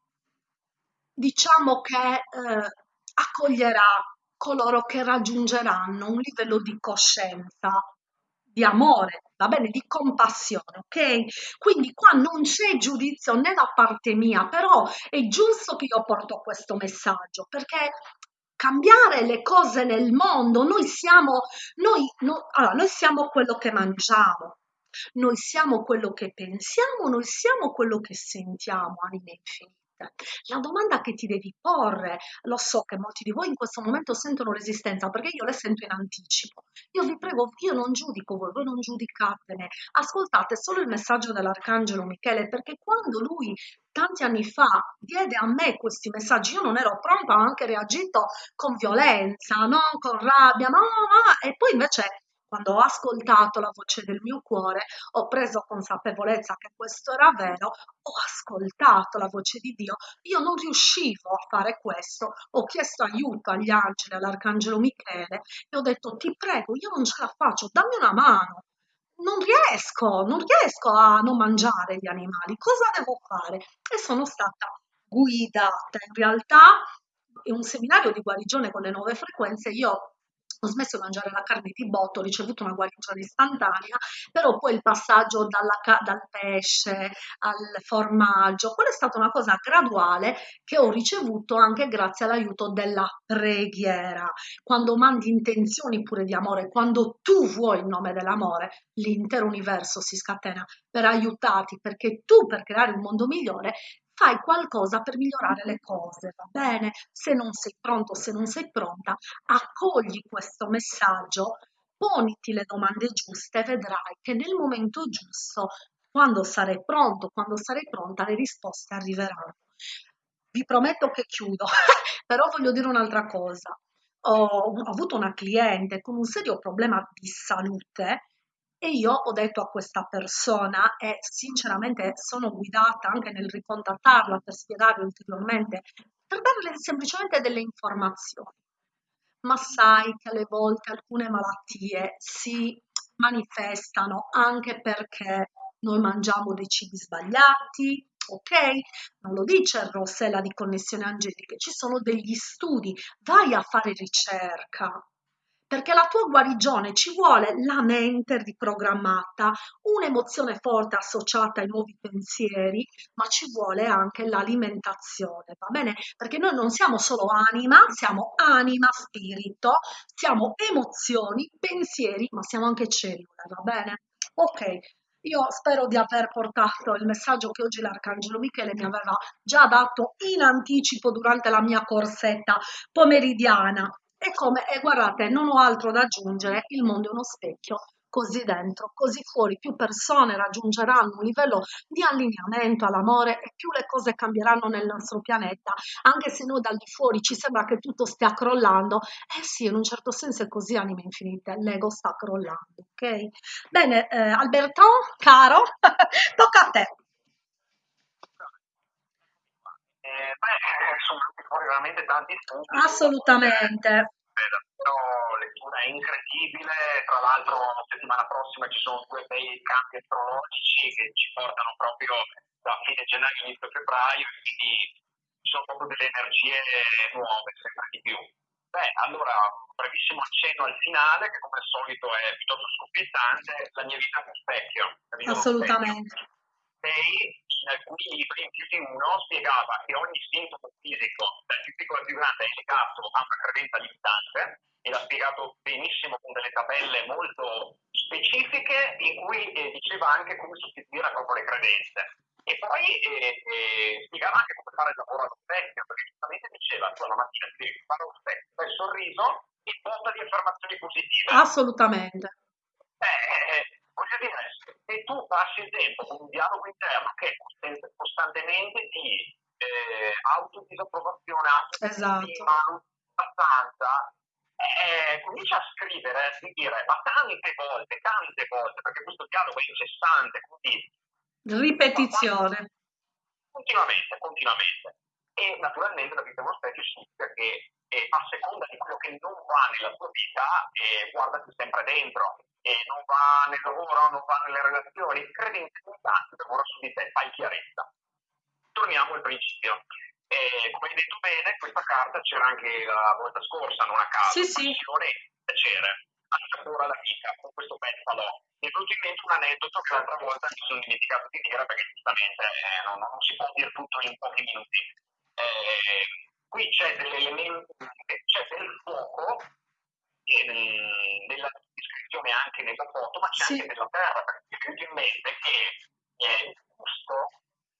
diciamo che eh, accoglierà coloro che raggiungeranno un livello di coscienza di amore, va bene, di compassione, ok? Quindi qua non c'è giudizio né da parte mia, però è giusto che io porto questo messaggio perché cambiare le cose nel mondo, noi siamo, noi, no, allora, noi siamo quello che mangiamo, noi siamo quello che pensiamo, noi siamo quello che sentiamo, anime infinite. La domanda che ti devi porre, lo so che molti di voi in questo momento sentono resistenza perché io le sento in anticipo. Io vi prego, io non giudico voi, voi non giudicatene. Ascoltate solo il messaggio dell'Arcangelo Michele perché quando lui tanti anni fa diede a me questi messaggi, io non ero pronta, ho anche reagito con violenza, no? con rabbia, no, no, e poi invece quando ho ascoltato la voce del mio cuore, ho preso consapevolezza che questo era vero, ho ascoltato la voce di Dio, io non riuscivo a fare questo, ho chiesto aiuto agli angeli, all'arcangelo Michele e ho detto ti prego, io non ce la faccio, dammi una mano. Non riesco, non riesco a non mangiare gli animali, cosa devo fare? E sono stata guidata. In realtà in un seminario di guarigione con le nuove frequenze io ho smesso di mangiare la carne di botto, ho ricevuto una guarigione istantanea, però poi il passaggio dalla, dal pesce al formaggio, quella è stata una cosa graduale che ho ricevuto anche grazie all'aiuto della preghiera. Quando mandi intenzioni pure di amore, quando tu vuoi il nome dell'amore, l'intero universo si scatena per aiutarti, perché tu per creare un mondo migliore fai qualcosa per migliorare le cose, va bene? Se non sei pronto, se non sei pronta, accogli questo messaggio, poniti le domande giuste e vedrai che nel momento giusto, quando sarai pronto, quando sarai pronta, le risposte arriveranno. Vi prometto che chiudo, [laughs] però voglio dire un'altra cosa. Ho, ho avuto una cliente con un serio problema di salute e io ho detto a questa persona e sinceramente sono guidata anche nel ricontattarla per spiegarle ulteriormente, per darle semplicemente delle informazioni. Ma sai che alle volte alcune malattie si manifestano anche perché noi mangiamo dei cibi sbagliati, ok? Non lo dice Rossella di Connessione Angeliche, ci sono degli studi, vai a fare ricerca, perché la tua guarigione ci vuole la mente riprogrammata, un'emozione forte associata ai nuovi pensieri, ma ci vuole anche l'alimentazione, va bene? Perché noi non siamo solo anima, siamo anima, spirito, siamo emozioni, pensieri, ma siamo anche cellule, va bene? Ok, io spero di aver portato il messaggio che oggi l'Arcangelo Michele mi aveva già dato in anticipo durante la mia corsetta pomeridiana. E come, e guardate, non ho altro da aggiungere, il mondo è uno specchio, così dentro, così fuori, più persone raggiungeranno un livello di allineamento all'amore e più le cose cambieranno nel nostro pianeta, anche se noi dal di fuori ci sembra che tutto stia crollando, eh sì, in un certo senso è così, anime infinite, l'ego sta crollando, ok? Bene, eh, Alberto, caro, [laughs] tocca a te. Eh, beh, [laughs] fuori veramente tanti spunti. Assolutamente. Eh, davvero lettura incredibile, tra l'altro la settimana prossima ci sono due bei cambi astrologici che ci portano proprio da fine gennaio inizio febbraio, quindi ci sono proprio delle energie nuove, sempre di più. Beh, allora, un brevissimo accenno al finale, che come al solito è piuttosto scoppiettante, la mia vita è uno specchio. Assolutamente. specchio. Lei, in alcuni libri, più di uno, spiegava che ogni sintomo fisico, dal più piccolo al più grande, è legato a una credenza limitante, e l'ha spiegato benissimo con delle tabelle molto specifiche, in cui eh, diceva anche come sostituire proprio le credenze. E poi eh, eh, spiegava anche come fare il lavoro allo specchio, perché giustamente diceva, tu alla mattina ti devi fare lo specchio, fai il sorriso e porta di affermazioni positive. Assolutamente. Eh, voglio dire, se tu passi il tempo con un dialogo interno che è costan- costantemente di eh, autodisapprovazione, Esatto. autostima, abbastanza, eh, comincia a scrivere, di dire, ma tante volte, tante volte, perché questo dialogo è incessante, quindi Ripetizione. continuamente, continuamente. E naturalmente la vita è uno specchio significa che eh, a seconda di quello che non va nella tua vita, eh, guardati sempre dentro, e non va nel lavoro, non va nelle relazioni, credi in te intanto, lavora su di te, fai chiarezza. Torniamo al principio. Eh, come hai detto bene, questa carta c'era anche la volta scorsa, non a caso, Sì, sì. piacere, assapora la vita con questo pezzalo. Mi è venuto in mente un aneddoto che l'altra volta mi sono dimenticato di dire perché giustamente eh, non, non si può dire tutto in pochi minuti. Eh, qui c'è dell'elemento, c'è del fuoco eh, nella descrizione anche nella foto, ma c'è Sì. anche della terra, perché venuto in mente che eh, gusto,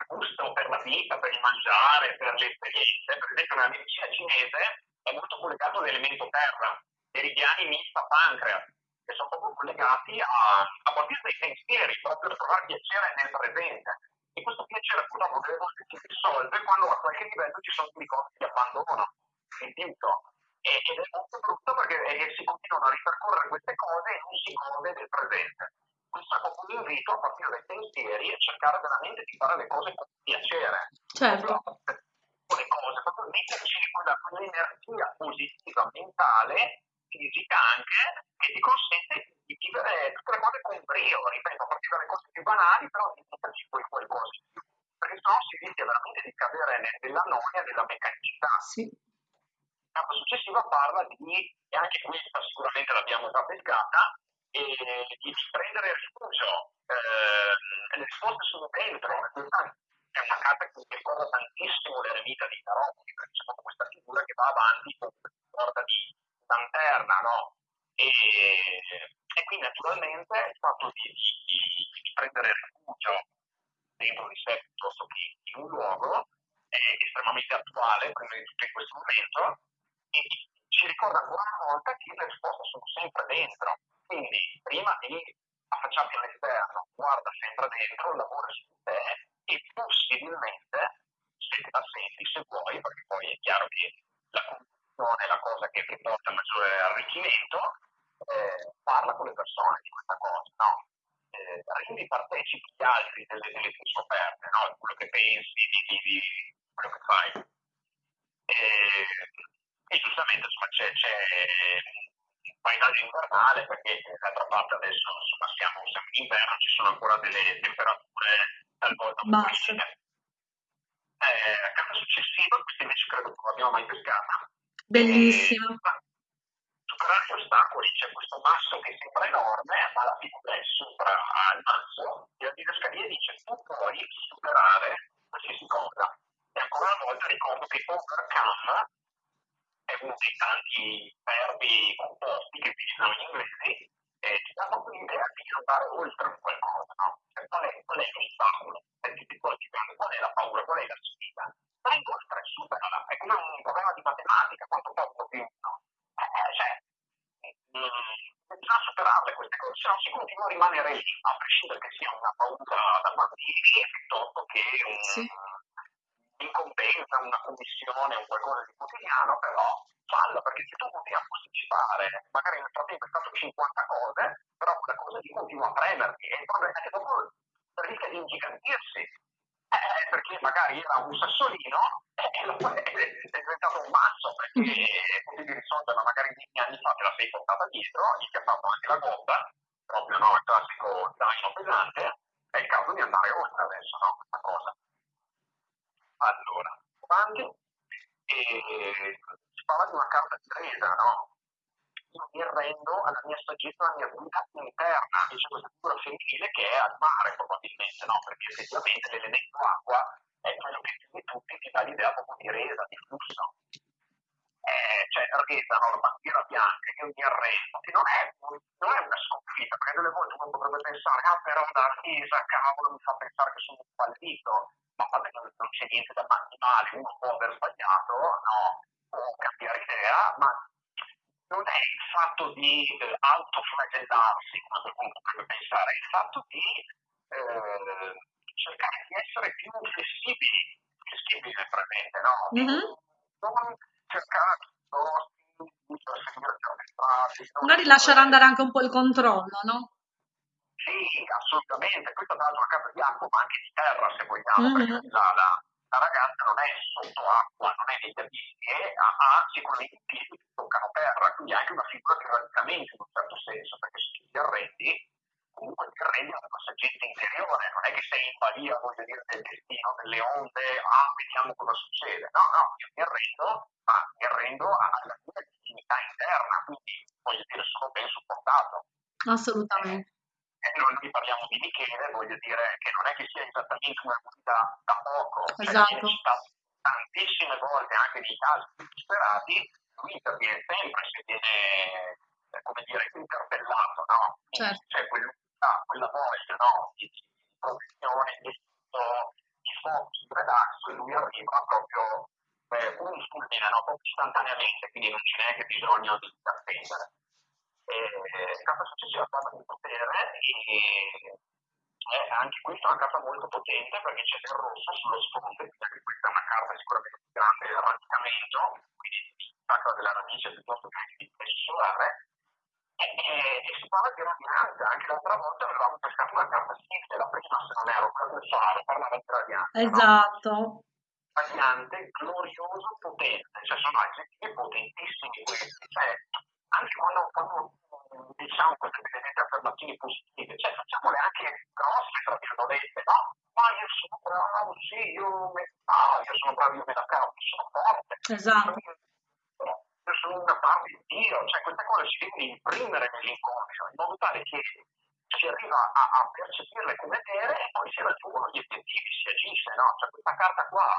gusto per la vita, per il mangiare, per le esperienze, per esempio nella medicina cinese è molto collegato all'elemento terra, meridiani mista pancreas, che sono proprio collegati a, a partire dai pensieri, proprio a trovare piacere nel presente. E questo piacere purtroppo delle volte si dissolve quando a qualche livello ci sono dei ricordi di abbandono, di. Ed è molto brutto perché eh, si continuano a ripercorrere queste cose e non si gode del presente. Questo è proprio un invito a partire dai pensieri e cercare veramente di fare le cose con piacere. Certo. Proprio le cose, proprio metterci quella, quell'energia positiva mentale, fisica anche, che ti consente di vivere tutte le cose con brio, ripeto, a partire dalle cose più banali, però di metterci poi qualcosa in più. Perché sennò si rischia veramente di cadere ne- nella noia, nella meccanicità. Sì. Carta successiva parla di, e anche questa sicuramente l'abbiamo già pescata, e di prendere rifugio. Eh, le risposte sono dentro, è una carta che ricorda tantissimo l'eremita di Tarocchi, perché c'è proprio questa figura che va avanti con questa sorta di lanterna, no? E, e qui naturalmente il fatto di, di, di prendere rifugio dentro di sé piuttosto che in un luogo è estremamente attuale, prima di tutto in questo momento, e ci ricorda ancora una volta che le risposte sono sempre dentro. Quindi prima di affacciarti all'esterno, guarda sempre dentro, lavora su te e possibilmente, se te la senti, se vuoi, perché poi è chiaro che la condizione è la cosa che ti porta maggiore arricchimento, eh, parla con le persone di questa cosa, no? Eh, rendi partecipi gli altri delle, delle tue scoperte, no? Quello che pensi, di, di, di quello che fai. E, e giustamente insomma, c'è, c'è un paesaggio invernale perché d'altra parte adesso insomma, siamo, siamo in inverno, ci sono ancora delle temperature talvolta Basse. Eh, la carta successiva, questa invece credo che non l'abbiamo mai pescata. Bellissima. Eh, su superare gli ostacoli, c'è questo masso che sembra enorme, ma la figura è sopra al masso e la didascalia dice tu puoi superare qualsiasi cosa. E ancora una volta ricordo che overcome è uno dei tanti verbi composti che utilizzano gli inglesi e ti dà proprio l'idea di andare oltre qualcosa, no? Cioè, qual è, qual è l'ostacolo? È qual è la paura, qual è la sfida? Vai oltre, superala, è come un problema di matematica, quanto poco più no? Eh, cioè, bisogna superarle queste cose, se no si continua a rimanere lì, a prescindere che sia una paura da bambini piuttosto che un, Sì. incombenza, una commissione, un qualcosa di quotidiano, però falla, perché se tu continui a posticipare, magari nel frattempo hai fatto 50 cose, però quella cosa lì continua a premerti e il problema è che dopo rischia di ingigantirsi, eh, perché magari era un sassolino e è diventato un masso perché potevi risolverla magari 10 anni fa te la sei portata dietro, gli ti ha fatto anche la gobba, proprio no, il classico zaino pesante, è il caso di andare oltre adesso, no, questa cosa. Allora, avanti, e si parla di una carta di resa, no? Io mi arrendo alla mia saggezza, alla mia guida interna, e c'è questa figura femminile che è al mare probabilmente, no? Perché effettivamente l'elemento acqua è quello che più di tutti ti dà l'idea proprio di resa, di flusso. Eh, cioè resa, no? la bandiera bianca, io mi arrendo, che non è, non è una sconfitta, perché delle volte uno potrebbe pensare, ah però la resa, cavolo, mi fa pensare che sono un fallito, ma vabbè, non, non c'è niente da male, uno può aver sbagliato, no, può cambiare idea, ma non è il fatto di eh, autoflagellarsi, qualcuno potrebbe pensare, è il fatto di eh, cercare di essere più flessibili, flessibili nel presente, no? Mhm. Non cercare di perseguire certe non Magari lasciare andare anche un po' il controllo, no? Sì, assolutamente. Questa l'altro è una casa di acqua, ma anche di terra, se vogliamo, Mhm. perché la ragazza non è sotto acqua, non è negli abissi, e ha, ha sicuramente i piedi che toccano terra, quindi è anche una figura che radicamento in un certo senso, perché se tu ti arrendi, comunque ti arrendi alla tua saggezza interiore, non è che sei in balia, voglio dire, del destino, delle onde, ah, vediamo cosa succede. No, no, io mi arrendo, ma mi arrendo alla mia dignità interna, quindi voglio dire, sono ben supportato. Assolutamente. E noi, noi parliamo di Michele, voglio dire che non è che sia esattamente una guida da poco, cioè Esatto. viene citato tantissime volte anche nei casi più disperati, lui interviene sempre se viene, eh, come dire, interpellato, no? Quindi Certo. C'è quell'unità, quella voglia, no? Di, di professione, di, di di relax, e lui arriva proprio eh, un fulmine, no? Proprio istantaneamente, quindi non c'è neanche bisogno di attendere. Eh, carta successiva parla di potere e è anche questa è una carta molto potente perché c'è del rosso sullo sfondo, quindi anche questa è una carta sicuramente più grande radicamento, quindi sacra della radice piuttosto che anche di solare. E, si parla di radianza, anche l'altra volta avevamo pescato una carta simile, la prima se non ero faro, parlava di radianza. no? Esatto. radiante, glorioso, potente, cioè sono aggettivi potentissimi questi, cioè anche quando, quando mm, diciamo queste benedette affermazioni positive, cioè facciamole anche grosse, tra virgolette, no? Ma io sono bravo, sì, io, me, ah, io sono bravo, io me la cavo, sono forte, Esatto. Io sono una parte di Dio, cioè queste cose si devono imprimere nell'inconscio, in modo tale che si arriva a, a percepirle come vere e poi si raggiungono gli obiettivi, si agisce, no? Cioè questa carta qua,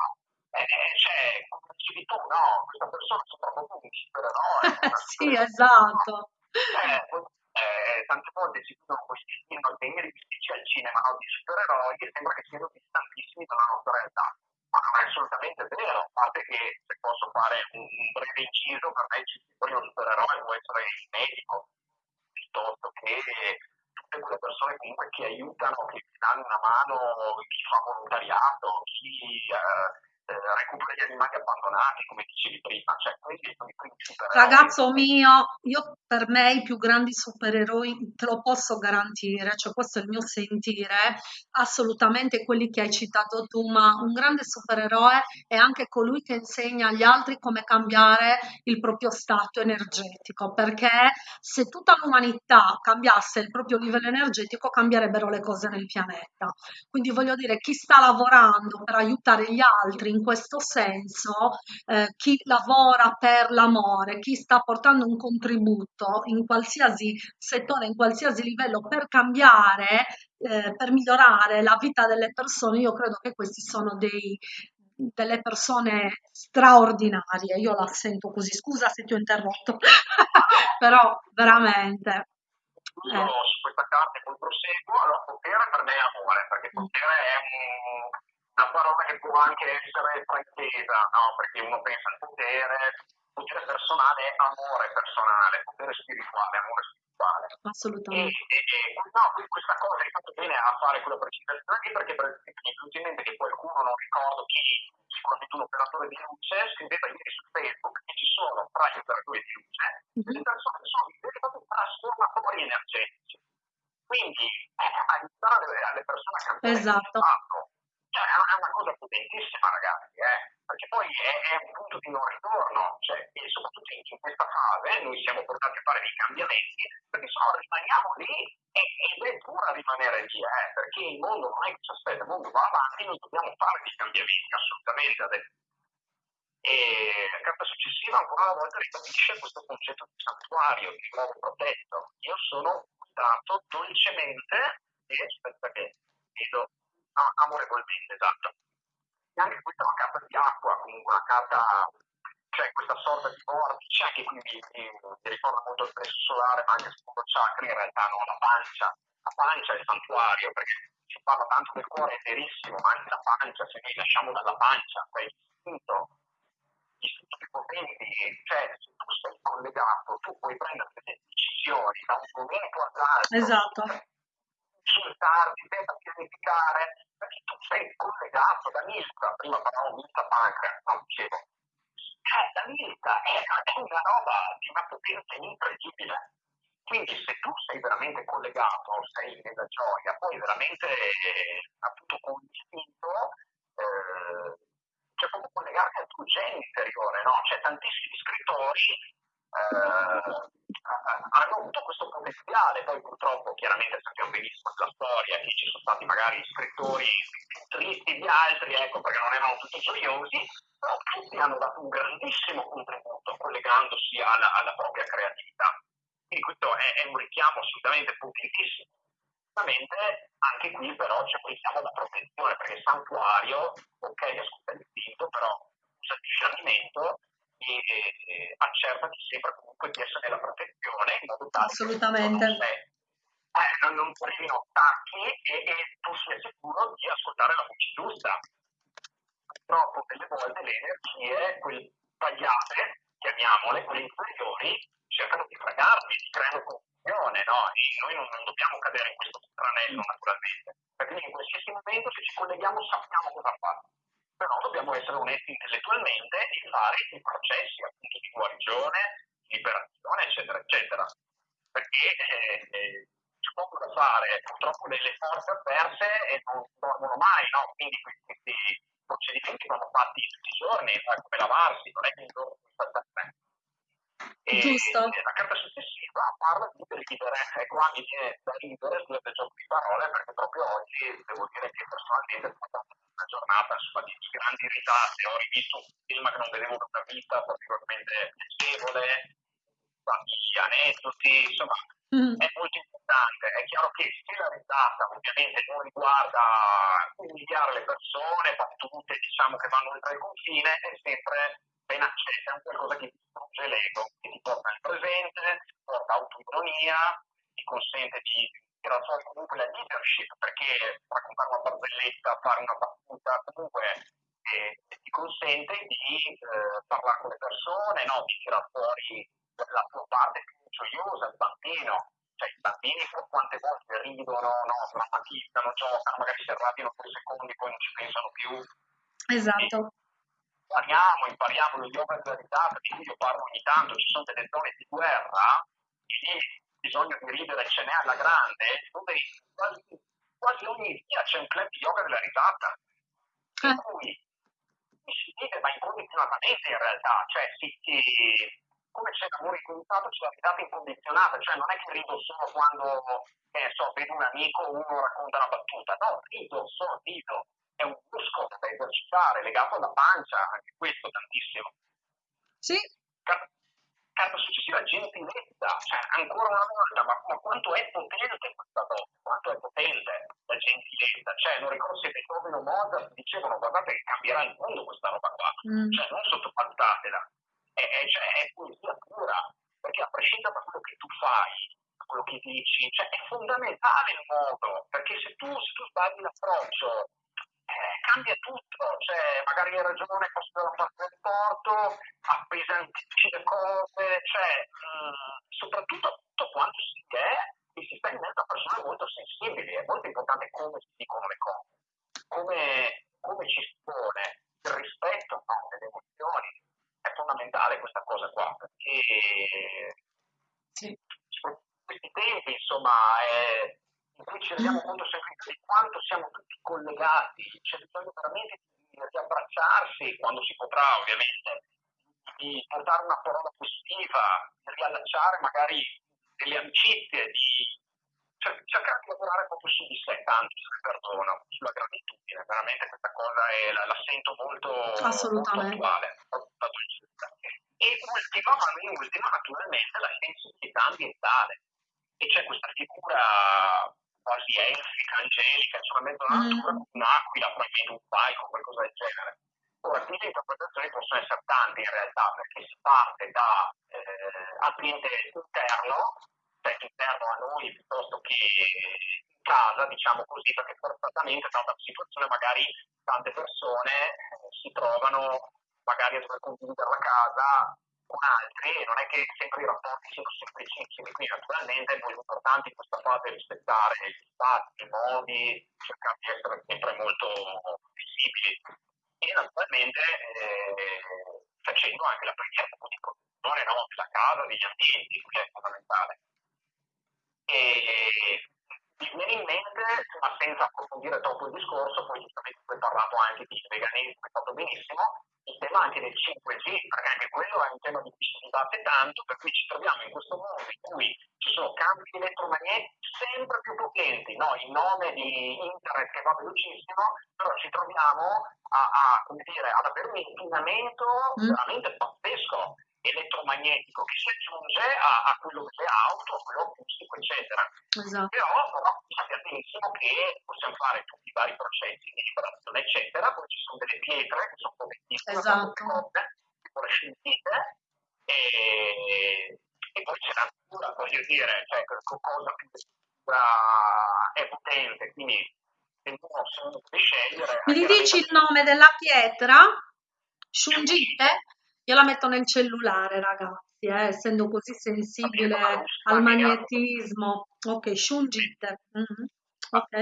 eh, cioè, come dicevi tu, no? Questa persona sembra proprio un supereroe. Sì, esatto. Eh, eh, tante volte si vedono questi film ben realistici al cinema no? di supereroi e sembra che siano distantissimi dalla nostra realtà. Ma è assolutamente vero, a parte che se posso fare un, un breve inciso, per me il primo supereroe può essere il medico, piuttosto che tutte quelle persone comunque che aiutano, che ti danno una mano, chi fa volontariato, chi eh, eh, recupera gli animali abbandonati, come dicevi prima, cioè Ragazzo mio, io per me i più grandi supereroi te lo posso garantire, cioè questo è il mio sentire, assolutamente quelli che hai citato tu, ma un grande supereroe è anche colui che insegna agli altri come cambiare il proprio stato energetico, perché se tutta l'umanità cambiasse il proprio livello energetico cambierebbero le cose nel pianeta. Quindi voglio dire, chi sta lavorando per aiutare gli altri in questo senso eh, chi lavora per l'amore, chi sta portando un contributo in qualsiasi settore, in qualsiasi livello per cambiare, eh, per migliorare la vita delle persone, io credo che questi sono dei, delle persone straordinarie. Io la sento così, scusa se ti ho interrotto, [laughs] però veramente. Io Eh. su questa carta e poi proseguo, allora potere per me è amore, perché potere è un- una parola che può anche essere fraintesa, no? Perché uno pensa al potere, potere personale è amore personale, potere spirituale, amore spirituale. E, Assolutamente. e, e no, quindi questa cosa hai fatto bene a fare quella precisazione lì perché per esempio mi è venuto in mente che qualcuno, non ricordo chi, sicuramente un operatore di luce, scriveva ieri su Facebook che ci sono tra gli operatori di luce Mhm. delle persone che sono dei veri e propri trasformatori energetici. Quindi eh, aiutare alle, alle persone a cambiare Esatto. il fatto cioè, è una cosa potentissima, ragazzi, eh? perché poi è, è un punto di non ritorno, cioè, e soprattutto in, in questa fase noi siamo portati a fare dei cambiamenti, perché se no rimaniamo lì e, ed è dura rimanere lì, eh? perché il mondo non è che ci aspetta, il mondo va avanti, noi dobbiamo fare dei cambiamenti, assolutamente. E la carta successiva ancora una volta ribadisce questo concetto di santuario, di luogo protetto. Io sono guidato dolcemente e aspetta che vedo amorevolmente, esatto. E anche questa è una carta di acqua, comunque una carta, cioè questa sorta di vortice, anche qui mi, ricorda molto il plesso solare, ma anche secondo chakra, in realtà no, la pancia. La pancia è il santuario, perché si parla tanto del cuore, è verissimo, ma anche la pancia, se noi lasciamo dalla pancia, quel istinto, gli istinti più potenti, cioè se tu sei collegato, tu puoi prendere delle decisioni da un momento all'altro. Esatto. Consultarti, senza pianificare, perché tu sei collegato da Milka, prima parlavo Milka Pancreas, no, dicevo, eh, la Milka è, è una roba di una potenza incredibile. Quindi se tu sei veramente collegato, sei nella gioia, poi veramente eh, appunto con l'istinto, eh, c'è proprio collegarti al tuo genio interiore, no? C'è tantissimi scrittori eh, hanno avuto questo potenziale, poi purtroppo chiaramente sappiamo benissimo la storia che ci sono stati magari scrittori tristi di altri, ecco, perché non erano tutti gioiosi, però tutti hanno dato un grandissimo contributo collegandosi alla, alla propria creatività. Quindi questo è, è un richiamo assolutamente potentissimo. Ovviamente anche qui però c'è un richiamo protezione, perché il santuario, ok, ascolta l'istinto, però usa il discernimento e, e accertati sempre comunque di essere nella protezione in modo tale Assolutamente. che non, sei- eh, non, non arrivino attacchi e, e tu sia sicuro di ascoltare la voce giusta. Purtroppo delle volte le energie, quelle sbagliate, chiamiamole, quelle inferiori, cercano di fregarti, ti creano confusione, no? E noi non, non dobbiamo cadere in questo tranello naturalmente, perché in qualsiasi momento se ci colleghiamo sappiamo cosa fare però dobbiamo essere onesti intellettualmente e fare i processi appunto di guarigione, liberazione, eccetera, eccetera. Perché eh, eh, c'è poco da fare, purtroppo le, le forze avverse eh, non dormono mai, no? Quindi questi, procedimenti vanno fatti tutti i giorni, eh, come lavarsi, non è che un giorno puoi saltare. E Giusto. la carta successiva parla di ridere, e qua mi viene da ridere scusate il gioco di parole, perché proprio oggi devo dire che personalmente è stata una giornata insomma, di, di grandi risate, ho rivisto un film che non vedevo da una vita particolarmente piacevole, tanti aneddoti, insomma Mm. è molto importante. È chiaro che se la risata ovviamente non riguarda umiliare le persone, battute diciamo che vanno oltre il confine, è sempre ben accetta, è un qualcosa che distrugge l'ego, che ti porta nel presente, porta autoironia, ti consente di tirare fuori comunque la leadership, perché raccontare una barzelletta, fare una battuta, comunque eh, ti consente di eh, parlare con le persone, no? di tirare fuori la tua parte più gioiosa, il bambino. Cioè, i bambini quante volte ridono, no? drammatizzano, giocano, magari si arrabbiano per secondi, poi non ci pensano più. Esatto. Impariamo, impariamo lo yoga della risata, di cui io parlo ogni tanto, ci sono delle zone di guerra, e lì bisogno di ridere ce n'è alla grande, dove quasi, quasi ogni dia c'è un club di yoga della risata, in Eh. cui si vive ma incondizionatamente in realtà, cioè si, si- come c'è l'amore incondizionato c'è la risata incondizionata, cioè non è che rido solo quando, ne so, vedo un amico o uno racconta una battuta, no, rido, solo rido, è un muscolo da da citare, legato alla pancia, anche questo tantissimo. Sì. Carta successiva, gentilezza, cioè ancora una volta, ma, ma quanto è potente questa donna, quanto è potente la gentilezza, cioè non ricordo se Beethoven o Mozart dicevano guardate che cambierà il mondo questa roba qua, mm. cioè non sottovalutatela, è, è, cioè, è poesia pura, perché a prescindere da quello che tu fai, quello che dici, cioè è fondamentale il modo, perché se tu, se tu sbagli l'approccio cambia tutto, cioè magari hai ragione al posto della parte del porto, appesantisci le cose, cioè mh, mm, soprattutto tutto quanto si è e si sta in mezzo a persone molto sensibili, è molto importante come si dicono le cose, come, come ci si pone, il rispetto no, delle emozioni, è fondamentale questa cosa qua, perché sì. questi tempi insomma è, in cui ci rendiamo conto sempre di quanto siamo tutti collegati, c'è bisogno veramente di, di abbracciarsi quando si potrà ovviamente, di portare una parola positiva, di riallacciare magari delle amicizie, di cercare di lavorare proprio su di sé, tanto se perdono, sulla gratitudine, veramente questa cosa è, la, la, sento molto, molto attuale. y esto un inquinamento mm. veramente pazzesco elettromagnetico che si aggiunge a, a quello delle auto, a quello acustico, eccetera. Esatto. Però, però sappiate benissimo che possiamo fare tutti i vari processi di liberazione, eccetera, poi ci sono delle pietre che sono connettite, esatto. tipo le scintille, e, e poi c'è la natura, voglio dire, cioè cosa più è potente, quindi se uno, se uno scegliere... Mi dici il nome della pietra? Shungite? Io la metto nel cellulare, ragazzi, eh, essendo così sensibile al magnetismo. Ok, Shungite. Mm-hmm. Ok.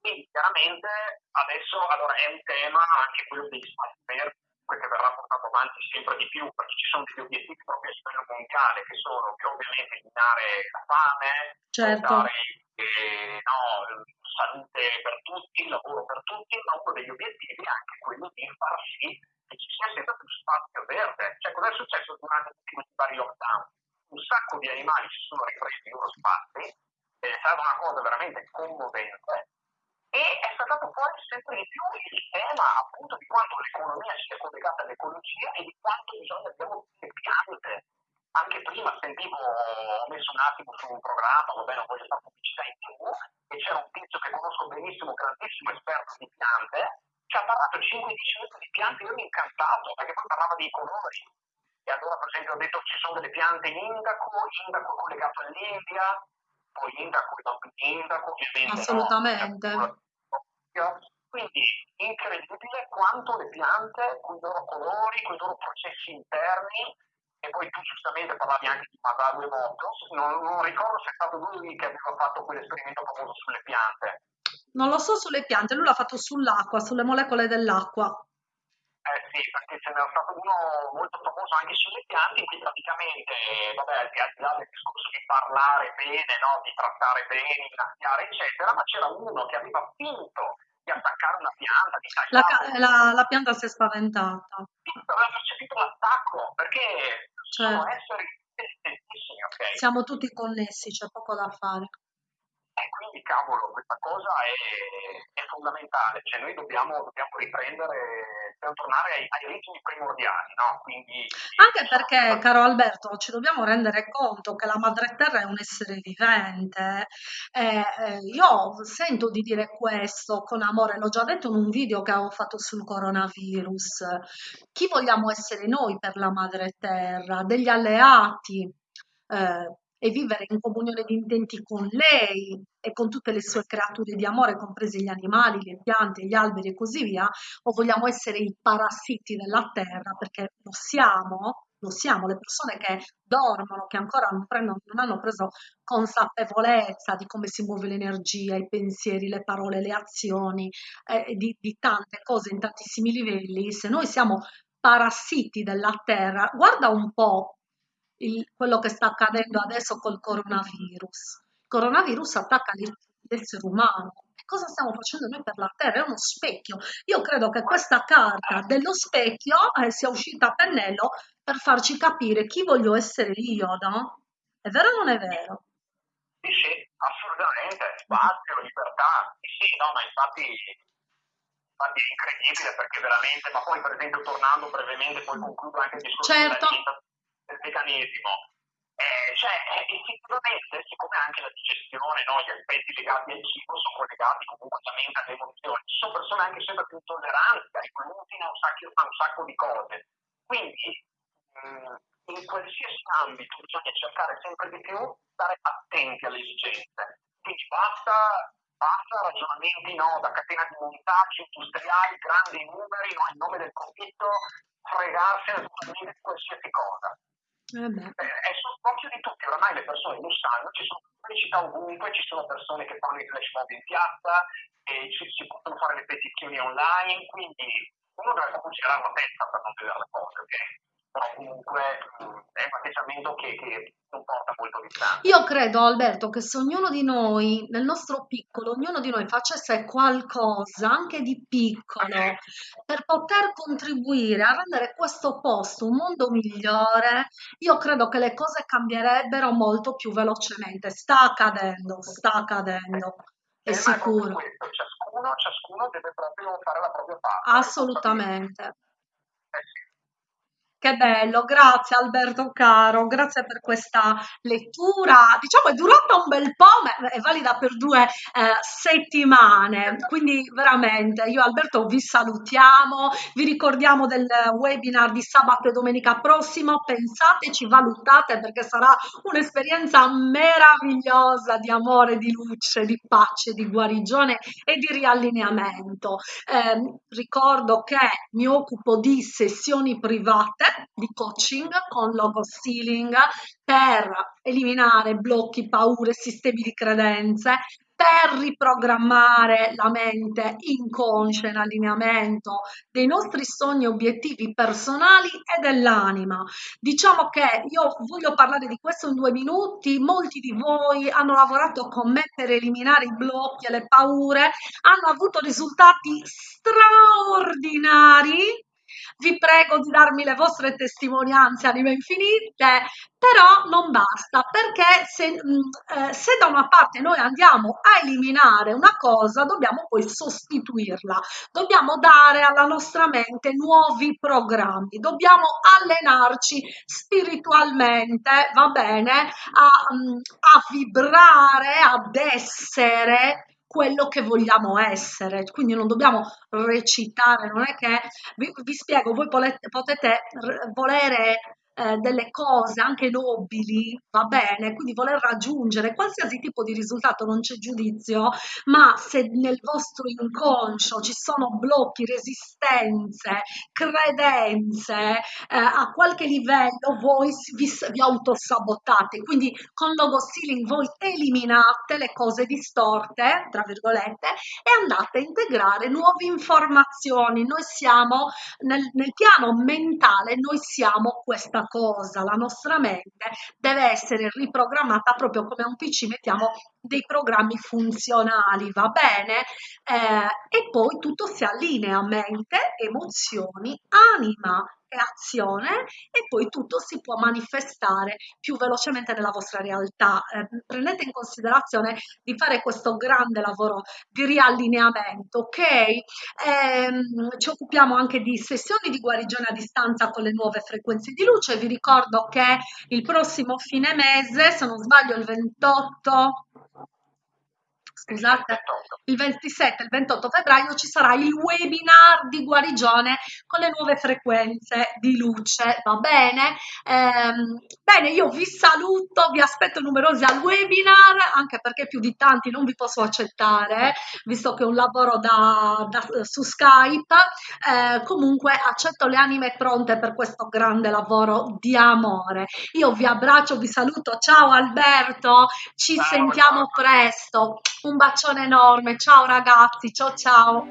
quindi chiaramente adesso allora, è un tema anche quello degli spazi verdi che verrà portato avanti sempre di più perché ci sono degli obiettivi proprio a livello mondiale che sono che ovviamente eliminare la fame, certo. dare eh, no, salute per tutti, lavoro per tutti, ma uno degli obiettivi è anche quello di far sì che ci sia sempre più spazio verde. Cioè, cosa è successo durante questi vari lockdown? Un sacco di animali si sono ripresi i loro spazi, è stata una cosa veramente commovente e è saltato fuori sempre di più il tema appunto di quanto l'economia sia collegata all'ecologia e di quanto bisogna le piante. Anche prima sentivo, ho messo un attimo su un programma, vabbè non voglio fare pubblicità in tv, e c'era un tizio che conosco benissimo, grandissimo esperto di piante, ci ha parlato 5-10 minuti di piante, io mi incantato, perché poi parlava dei colori. E allora, per esempio, ho detto ci sono delle piante indaco, indaco collegato all'India, poi indaco non indaco, ovviamente. Assolutamente. No? Quindi incredibile quanto le piante, con i loro colori, con i loro processi interni, e poi tu giustamente parlavi anche di Masaru Emoto, non, non ricordo se è stato lui che aveva fatto quell'esperimento famoso sulle piante, non lo so sulle piante, lui l'ha fatto sull'acqua, sulle molecole dell'acqua. Eh sì, perché ce n'era stato uno molto famoso anche sulle piante, in cui praticamente, vabbè, al di là del discorso di parlare bene, no? di trattare bene, innaffiare, eccetera, ma c'era uno che aveva finto di attaccare una pianta, di tagliare. La, la, la pianta si è spaventata. Aveva percepito l'attacco, perché certo. sono esseri intelligentissimi, ok? Siamo tutti connessi, c'è poco da fare. E quindi quindi cavolo, questa cosa è, è fondamentale, cioè noi dobbiamo, dobbiamo riprendere, dobbiamo tornare ai, ai ritmi primordiali, no? Quindi, Anche perché, caro Alberto, ci dobbiamo rendere conto che la madre terra è un essere vivente. eh, eh, io sento di dire questo con amore, l'ho già detto in un video che avevo fatto sul coronavirus. Chi vogliamo essere noi per la madre terra? Degli alleati, eh, e vivere in comunione di intenti con lei e con tutte le sue creature di amore, compresi gli animali, le piante, gli alberi e così via, o vogliamo essere i parassiti della terra, perché lo siamo, lo siamo, le persone che dormono, che ancora non, prendono, non hanno preso consapevolezza di come si muove l'energia, i pensieri, le parole, le azioni, eh, di, di tante cose in tantissimi livelli, se noi siamo parassiti della terra, guarda un po' il- quello che sta accadendo adesso col coronavirus. Il coronavirus attacca l'es- l'essere umano. E cosa stiamo facendo noi per la Terra? È uno specchio. Io credo che questa carta dello specchio eh, sia uscita a pennello per farci capire chi voglio essere io, no? È vero o non è vero? Sì, sì, assolutamente, spazio, libertà, sì, no, ma infatti, infatti è incredibile perché veramente, ma poi per esempio tornando brevemente, poi concludo anche il discorso Certo. dell'alimentazione, del veganesimo, eh, cioè eh, effettivamente siccome anche la digestione, no, gli aspetti legati al cibo sono collegati comunque alla mente alle emozioni, ci sono persone anche sempre più intolleranti al glutine, a un sacco, a un sacco di cose, quindi mh, in qualsiasi ambito bisogna cercare sempre di più di stare attenti alle esigenze. Quindi basta, basta ragionamenti no, da catena di montaggi industriali, grandi numeri, no, in nome del profitto, fregarsi totalmente di qualsiasi cosa. Eh È sott'occhio di tutti, oramai le persone lo sanno, ci sono pubblicità ovunque, ci sono persone che fanno i flash mob in piazza, ci, si possono fare le petizioni online, quindi uno deve girare la testa per non vedere le cose, ok? Però comunque è un atteggiamento che, che non porta molto distante. Io credo, Alberto, che se ognuno di noi, nel nostro piccolo, ognuno di noi facesse qualcosa, anche di piccolo, per poter contribuire a rendere questo posto un mondo migliore, io credo che le cose cambierebbero molto più velocemente. Sta accadendo, sta accadendo, è Eh, sicuro, ciascuno, ciascuno deve proprio fare la propria parte. assolutamente. Che bello, grazie Alberto caro, grazie per questa lettura. Diciamo è durata un bel po', ma è valida per due eh, settimane, quindi veramente io e Alberto vi salutiamo, vi ricordiamo del webinar di sabato e domenica prossimo, pensateci, valutate perché sarà un'esperienza meravigliosa di amore, di luce, di pace, di guarigione e di riallineamento. Eh, ricordo che mi occupo di sessioni private di coaching con logo stealing per eliminare blocchi, paure, sistemi di credenze, per riprogrammare la mente inconscia in allineamento dei nostri sogni e obiettivi personali e dell'anima. Diciamo che io voglio parlare di questo in due minuti. Molti di voi hanno lavorato con me per eliminare i blocchi e le paure, hanno avuto risultati straordinari. Vi prego di darmi le vostre testimonianze anime infinite, però non basta perché se, mh, eh, se da una parte noi andiamo a eliminare una cosa, dobbiamo poi sostituirla, dobbiamo dare alla nostra mente nuovi programmi, dobbiamo allenarci spiritualmente, va bene, a, mh, a vibrare, ad essere quello che vogliamo essere, quindi non dobbiamo recitare, non è che vi, vi spiego, voi potete, potete volere eh, delle cose anche nobili, va bene, quindi voler raggiungere qualsiasi tipo di risultato, non c'è giudizio, ma se nel vostro inconscio ci sono blocchi, resistenze, credenze, eh, a qualche livello voi vi, vi autosabotate, quindi con logo stealing voi eliminate le cose distorte, tra virgolette, e andate a integrare nuove informazioni. Noi siamo nel, nel piano mentale, noi siamo questa cosa, la nostra mente deve essere riprogrammata proprio come un PC, mettiamo dei programmi funzionali, va bene? Eh, e poi tutto si allinea, mente, emozioni, anima e azione e poi tutto si può manifestare più velocemente nella vostra realtà. Eh, prendete in considerazione di fare questo grande lavoro di riallineamento, ok? Ehm, ci occupiamo anche di sessioni di guarigione a distanza con le nuove frequenze di luce. Vi ricordo che il prossimo fine mese, se non sbaglio il 28 scusate, il 27 e il 28 febbraio ci sarà il webinar di guarigione con le nuove frequenze di luce, va bene? Ehm, bene, io vi saluto, vi aspetto numerosi al webinar, anche perché più di tanti non vi posso accettare, visto che è un lavoro da, da, su Skype. Eh, comunque accetto le anime pronte per questo grande lavoro di amore. Io vi abbraccio, vi saluto, ciao Alberto, ci Ciao, sentiamo ciao. presto. Un bacione enorme, ciao ragazzi, ciao ciao.